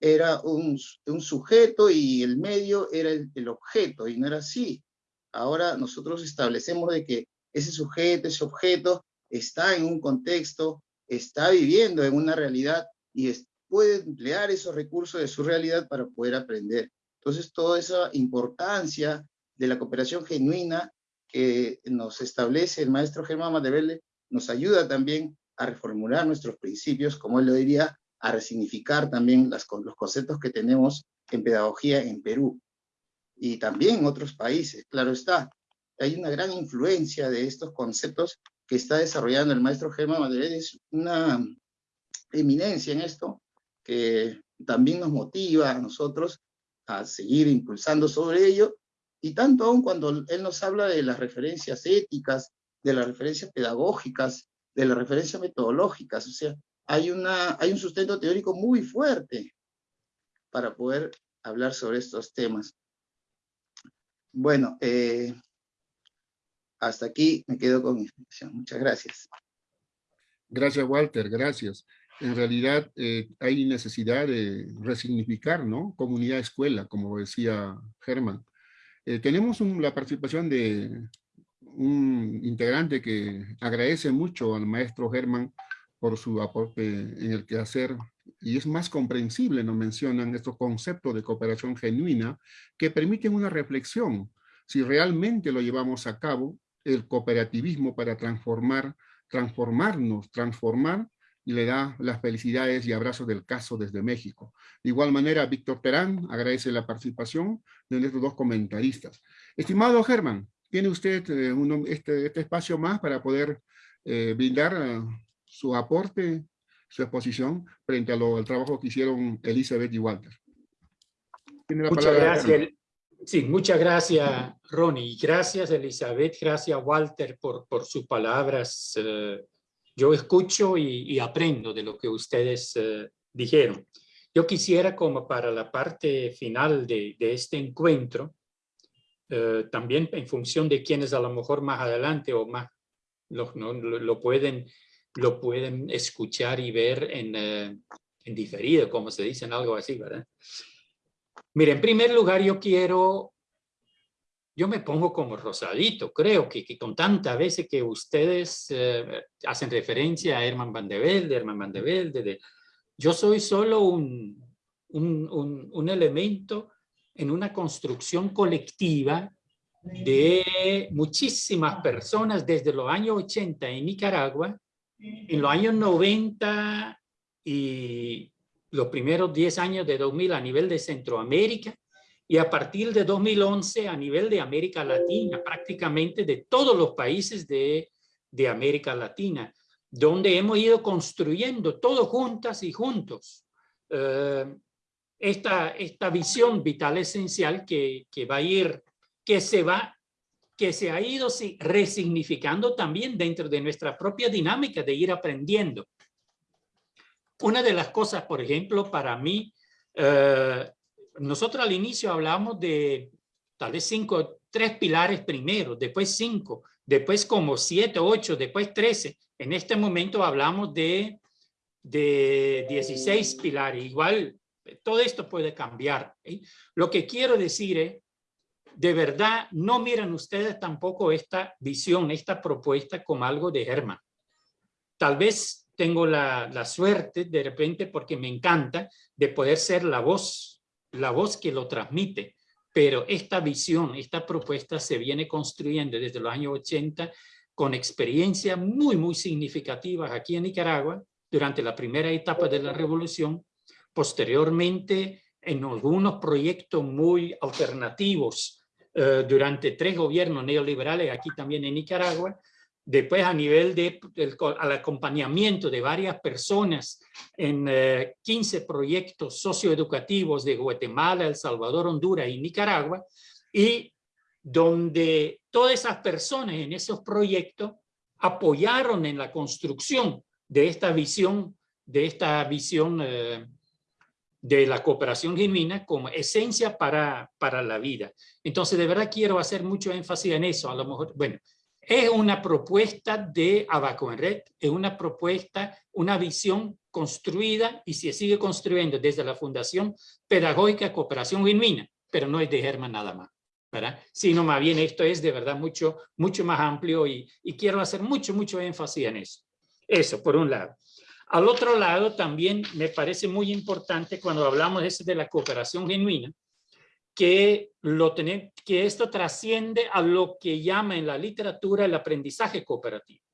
era un, sujeto y el medio era el, el, objeto, y no era así. Ahora nosotros establecemos de que ese sujeto, ese objeto, está en un contexto, está viviendo en una realidad y puede emplear esos recursos de su realidad para poder aprender. Entonces, toda esa importancia de la cooperación genuina que nos establece el maestro Germán Madevelle nos ayuda también a reformular nuestros principios, como él lo diría, a resignificar también los conceptos que tenemos en pedagogía en Perú y también en otros países, claro está. Hay una gran influencia de estos conceptos que está desarrollando el maestro Germán Madrid es una eminencia en esto, que también nos motiva a nosotros a seguir impulsando sobre ello, y tanto aún cuando él nos habla de las referencias éticas, de las referencias pedagógicas, de las referencias metodológicas, o sea, hay, una, hay un sustento teórico muy fuerte para poder hablar sobre estos temas. Bueno, eh, hasta aquí me quedo con mi explicación. Muchas gracias. Gracias, Walter, gracias. En realidad eh, hay necesidad de resignificar, ¿no? Comunidad escuela, como decía Germán. Eh, tenemos la participación de un integrante que agradece mucho al maestro Germán por su aporte en el quehacer y es más comprensible, nos mencionan estos conceptos de cooperación genuina que permiten una reflexión si realmente lo llevamos a cabo el cooperativismo para transformar, transformarnos, transformar, y le da las felicidades y abrazos del caso desde México. De igual manera, Víctor Terán agradece la participación de nuestros dos comentaristas. Estimado Germán, tiene usted eh, este, este, espacio más para poder eh, brindar eh, su aporte, su exposición frente al trabajo que hicieron Elizabeth y Walter. Muchas gracias. Sí, muchas gracias, Ronnie. Gracias, Elizabeth. Gracias, Walter, por, por sus palabras. Eh, yo escucho y, aprendo de lo que ustedes eh, dijeron. Yo quisiera, como para la parte final de, este encuentro, eh, también en función de quienes a lo mejor más adelante o más lo, lo, pueden, lo pueden escuchar y ver en, en diferido, como se dice en algo así, ¿verdad? Mire, en primer lugar yo quiero, yo me pongo como rosadito, creo que, que con tantas veces que ustedes eh, hacen referencia a Herman Van de Velde, Herman Van de Velde, de, yo soy solo un, un, un, un elemento en una construcción colectiva de muchísimas personas desde los años 80 en Nicaragua, en los años 90 y los primeros 10 años de 2000 a nivel de Centroamérica y a partir de 2011 a nivel de América Latina, prácticamente de todos los países de, de América Latina, donde hemos ido construyendo todos juntas y juntos eh, esta, esta visión vital esencial que, que va a ir que se va, que se ha ido resignificando también dentro de nuestra propia dinámica de ir aprendiendo. Una de las cosas, por ejemplo, para mí, eh, nosotros al inicio hablamos de tal vez cinco, tres pilares primero, después cinco, después como siete, ocho, después trece. En este momento hablamos de, de 16 pilares. Igual, todo esto puede cambiar. Lo que quiero decir es de verdad no miren ustedes tampoco esta visión, esta propuesta como algo de Germán. Tal vez tengo la, la, suerte de repente porque me encanta de poder ser la voz, la voz que lo transmite. Pero esta visión, esta propuesta se viene construyendo desde los años 80 con experiencias muy, muy significativas aquí en Nicaragua durante la primera etapa de la revolución. Posteriormente, en algunos proyectos muy alternativos eh, durante tres gobiernos neoliberales aquí también en Nicaragua, después a nivel de, del al acompañamiento de varias personas en 15 eh, proyectos socioeducativos de Guatemala, El Salvador, Honduras y Nicaragua, y donde todas esas personas en esos proyectos apoyaron en la construcción de esta visión, de esta visión eh, de la cooperación genuina como esencia para, para la vida. Entonces, de verdad quiero hacer mucho énfasis en eso. A lo mejor, bueno, es una propuesta de Abaco en Red, es una propuesta, una visión construida y se sigue construyendo desde la Fundación Pedagógica Cooperación Genuina, pero no es de Germán nada más. ¿verdad? Sino más bien esto es de verdad mucho, mucho más amplio y, quiero hacer mucho, mucho énfasis en eso. Eso, por un lado. Al otro lado, también me parece muy importante cuando hablamos de la cooperación genuina, que, esto trasciende a lo que llama en la literatura el aprendizaje cooperativo.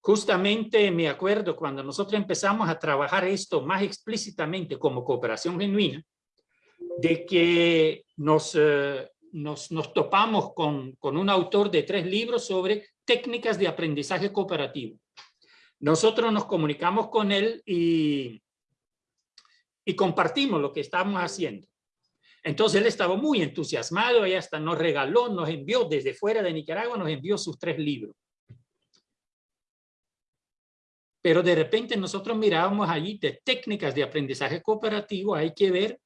Justamente me acuerdo cuando nosotros empezamos a trabajar esto más explícitamente como cooperación genuina, de que nos, eh, topamos con, un autor de tres libros sobre técnicas de aprendizaje cooperativo. Nosotros nos comunicamos con él y, y compartimos lo que estábamos haciendo. Entonces él estaba muy entusiasmado y hasta nos regaló, nos envió desde fuera de Nicaragua, nos envió sus tres libros. Pero de repente nosotros mirábamos allí de técnicas de aprendizaje cooperativo, hay que ver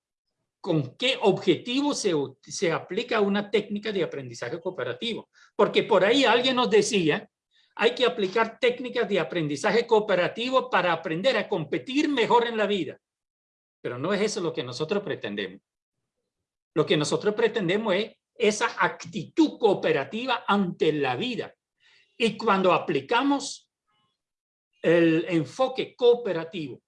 con qué objetivo se, se aplica una técnica de aprendizaje cooperativo. Porque por ahí alguien nos decía hay que aplicar técnicas de aprendizaje cooperativo para aprender a competir mejor en la vida. Pero no es eso lo que nosotros pretendemos. Lo que nosotros pretendemos es esa actitud cooperativa ante la vida. Y cuando aplicamos el enfoque cooperativo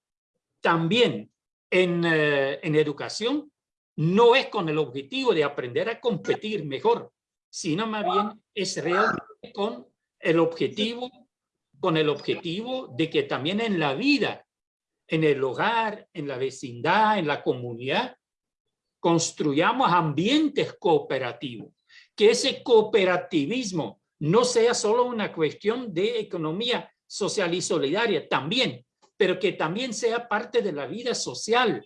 también en, eh, en educación, no es con el objetivo de aprender a competir mejor, sino más bien es realmente con el objetivo, con el objetivo de que también en la vida, en el hogar, en la vecindad, en la comunidad, construyamos ambientes cooperativos, que ese cooperativismo no sea solo una cuestión de economía social y solidaria, también, pero que también sea parte de la vida social,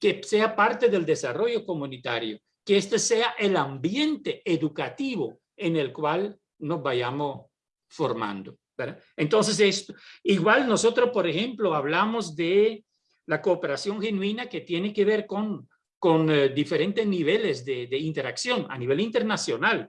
que sea parte del desarrollo comunitario, que este sea el ambiente educativo en el cual nos vayamos formando. ¿verdad? Entonces, esto, igual nosotros, por ejemplo, hablamos de la cooperación genuina que tiene que ver con, con eh, diferentes niveles de, de interacción a nivel internacional.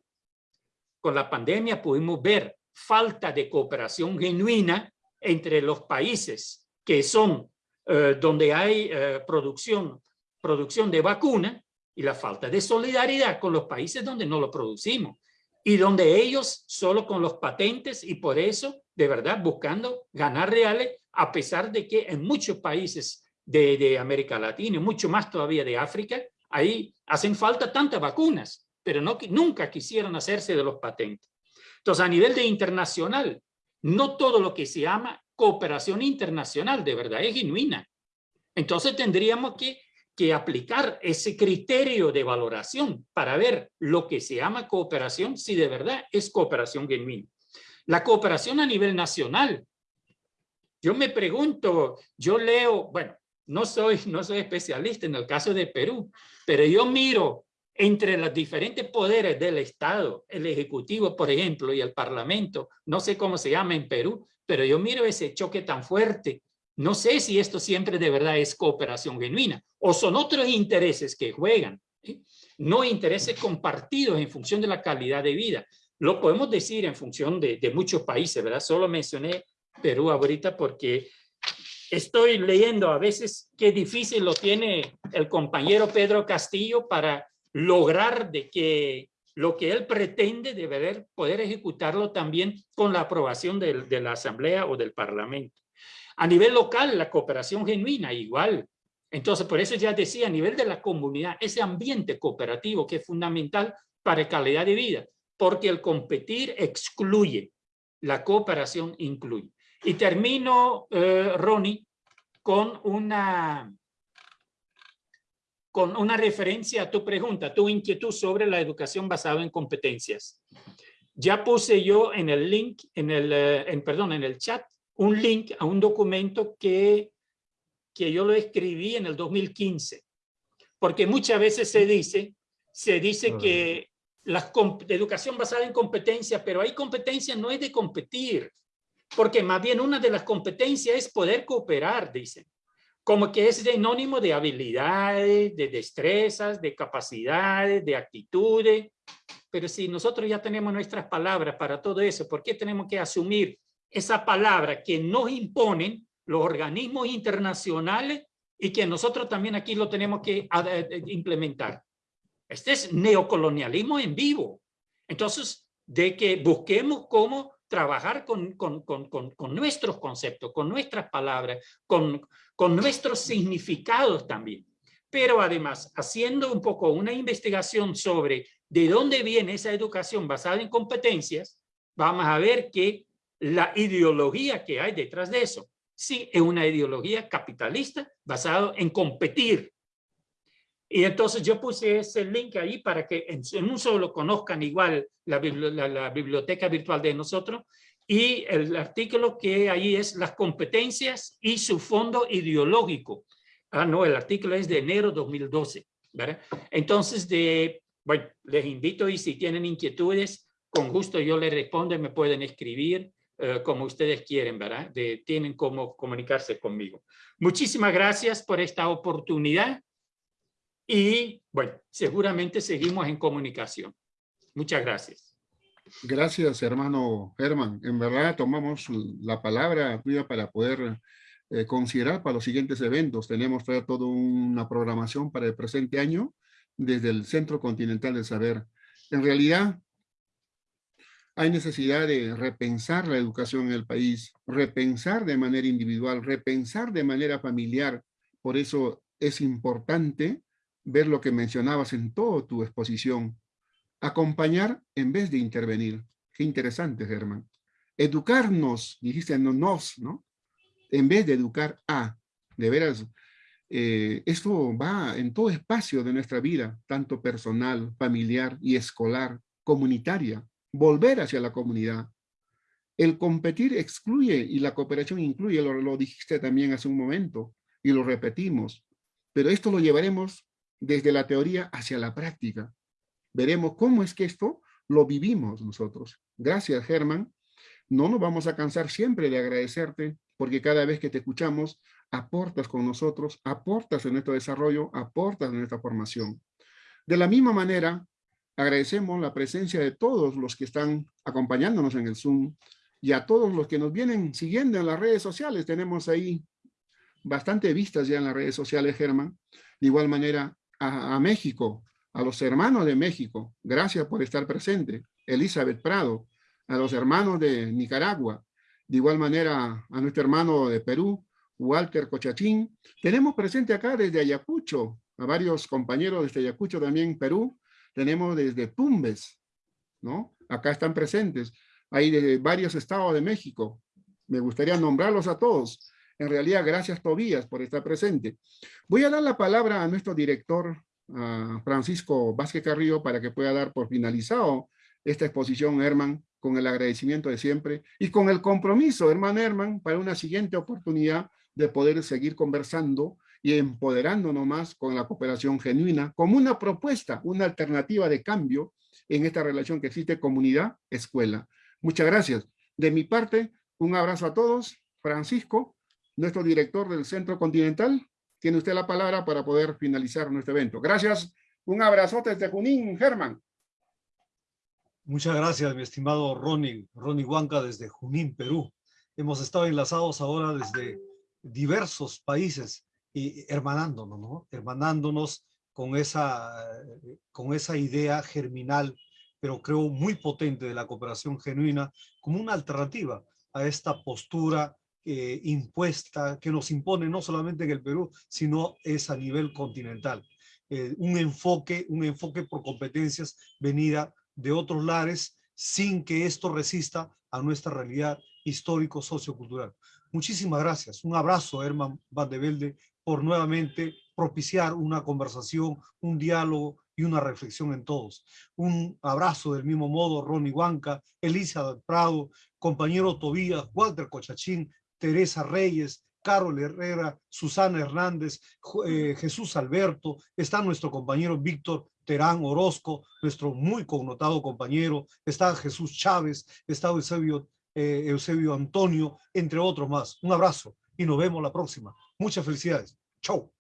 Con la pandemia pudimos ver falta de cooperación genuina entre los países que son eh, donde hay eh, producción, producción de vacuna y la falta de solidaridad con los países donde no lo producimos y donde ellos solo con los patentes y por eso de verdad buscando ganar reales a pesar de que en muchos países de, de América Latina y mucho más todavía de África, ahí hacen falta tantas vacunas, pero no, nunca quisieron hacerse de los patentes. Entonces, a nivel de internacional, no todo lo que se llama cooperación internacional de verdad es genuina. Entonces tendríamos que, que aplicar ese criterio de valoración para ver lo que se llama cooperación, si de verdad es cooperación genuina. La cooperación a nivel nacional. Yo me pregunto, yo leo, bueno, no soy, no soy especialista en el caso de Perú, pero yo miro entre los diferentes poderes del Estado, el Ejecutivo, por ejemplo, y el Parlamento, no sé cómo se llama en Perú, pero yo miro ese choque tan fuerte. No sé si esto siempre de verdad es cooperación genuina o son otros intereses que juegan, no intereses compartidos en función de la calidad de vida. Lo podemos decir en función de, de muchos países, ¿verdad? Solo mencioné Perú ahorita porque estoy leyendo a veces qué difícil lo tiene el compañero Pedro Castillo para lograr de que lo que él pretende deber poder ejecutarlo también con la aprobación de, de la Asamblea o del Parlamento. A nivel local, la cooperación genuina, igual. Entonces, por eso ya decía, a nivel de la comunidad, ese ambiente cooperativo que es fundamental para calidad de vida, porque el competir excluye, la cooperación incluye. Y termino, eh, Ronnie, con una, con una referencia a tu pregunta, tu inquietud sobre la educación basada en competencias. Ya puse yo en el link, en el, eh, en, perdón, en el chat, un link a un documento que, que yo lo escribí en el 2015. Porque muchas veces se dice, se dice que la educación basada en competencia, pero hay competencia no es de competir, porque más bien una de las competencias es poder cooperar, dicen como que es sinónimo de habilidades, de destrezas, de capacidades, de actitudes. Pero si nosotros ya tenemos nuestras palabras para todo eso, ¿por qué tenemos que asumir esa palabra que nos imponen los organismos internacionales y que nosotros también aquí lo tenemos que implementar? Este es neocolonialismo en vivo. Entonces, de que busquemos cómo trabajar con, con, con, con, nuestros conceptos, con nuestras palabras, con, con nuestros significados también. Pero además, haciendo un poco una investigación sobre de dónde viene esa educación basada en competencias, vamos a ver que la ideología que hay detrás de eso, sí, es una ideología capitalista basada en competir, y entonces yo puse ese link ahí para que en, un solo conozcan igual la, la, biblioteca virtual de nosotros y el artículo que ahí es las competencias y su fondo ideológico. Ah, no, el artículo es de enero 2012. ¿verdad? Entonces, de, bueno, les invito y si tienen inquietudes, con gusto yo les respondo, me pueden escribir eh, como ustedes quieren, ¿verdad? De, tienen cómo comunicarse conmigo. Muchísimas gracias por esta oportunidad y bueno, seguramente seguimos en comunicación. Muchas gracias. Gracias, hermano Herman. En verdad tomamos la palabra para poder eh, considerar para los siguientes eventos. Tenemos toda una programación para el presente año desde el Centro Continental del Saber. En realidad, hay necesidad de repensar la educación en el país, repensar de manera individual, repensar de manera familiar. Por eso es importante ver lo que mencionabas en toda tu exposición. Acompañar en vez de intervenir. Qué interesante, Germán. Educarnos, dijiste no nos, ¿no? En vez de educar a. De veras, eh, esto va en todo espacio de nuestra vida, tanto personal, familiar y escolar, comunitaria. Volver hacia la comunidad. El competir excluye y la cooperación incluye, lo, lo dijiste también hace un momento y lo repetimos, pero esto lo llevaremos desde la teoría hacia la práctica. Veremos cómo es que esto lo vivimos nosotros. Gracias, Germán. No nos vamos a cansar siempre de agradecerte, porque cada vez que te escuchamos, aportas con nosotros, aportas en nuestro desarrollo, aportas en nuestra formación. De la misma manera, agradecemos la presencia de todos los que están acompañándonos en el Zoom y a todos los que nos vienen siguiendo en las redes sociales. Tenemos ahí bastante vistas ya en las redes sociales, Germán. De igual manera, a, México, a los hermanos de México, gracias por estar presente. Elizabeth Prado, a los hermanos de Nicaragua, de igual manera a nuestro hermano de Perú, Walter Cochachín. Tenemos presente acá desde Ayacucho, a varios compañeros desde Ayacucho también, Perú. Tenemos desde Tumbes, ¿no? Acá están presentes. Hay de varios estados de México. Me gustaría nombrarlos a todos. En realidad, gracias Tobías por estar presente. Voy a dar la palabra a nuestro director, a Francisco Vázquez Carrillo, para que pueda dar por finalizado esta exposición, Herman, con el agradecimiento de siempre y con el compromiso, hermano Herman, para una siguiente oportunidad de poder seguir conversando y empoderándonos más con la cooperación genuina como una propuesta, una alternativa de cambio en esta relación que existe comunidad-escuela. Muchas gracias. De mi parte, un abrazo a todos. Francisco, nuestro director del Centro Continental, tiene usted la palabra para poder finalizar nuestro evento. Gracias. Un abrazote desde Junín, Germán. Muchas gracias, mi estimado Ronnie, Ronnie Huanca desde Junín, Perú. Hemos estado enlazados ahora desde diversos países y hermanándonos, ¿no? Hermanándonos con esa, con esa idea germinal, pero creo muy potente de la cooperación genuina como una alternativa a esta postura eh, impuesta que nos impone no solamente en el Perú, sino es a nivel continental. Eh, un enfoque, un enfoque por competencias venida de otros lares sin que esto resista a nuestra realidad histórico-sociocultural. Muchísimas gracias. Un abrazo, Herman Van de Velde, por nuevamente propiciar una conversación, un diálogo y una reflexión en todos. Un abrazo del mismo modo, Ronnie Huanca, Elisa Prado, compañero Tobías, Walter Cochachín, Teresa Reyes, Carol Herrera, Susana Hernández, eh, Jesús Alberto, está nuestro compañero Víctor Terán Orozco, nuestro muy connotado compañero, está Jesús Chávez, está Eusebio, eh, Eusebio Antonio, entre otros más. Un abrazo y nos vemos la próxima. Muchas felicidades. Chau.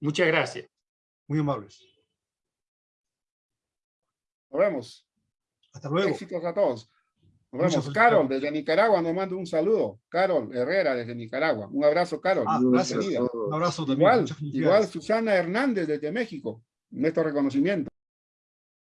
Muchas gracias. Muy amables. Nos vemos. Hasta luego. Éxitos a todos. Nos vemos. Carol, desde Nicaragua, nos manda un saludo. Carol Herrera, desde Nicaragua. Un abrazo, Carol. Ah, gracias. Un abrazo también. Igual, igual Susana Hernández, desde México. Nuestro reconocimiento.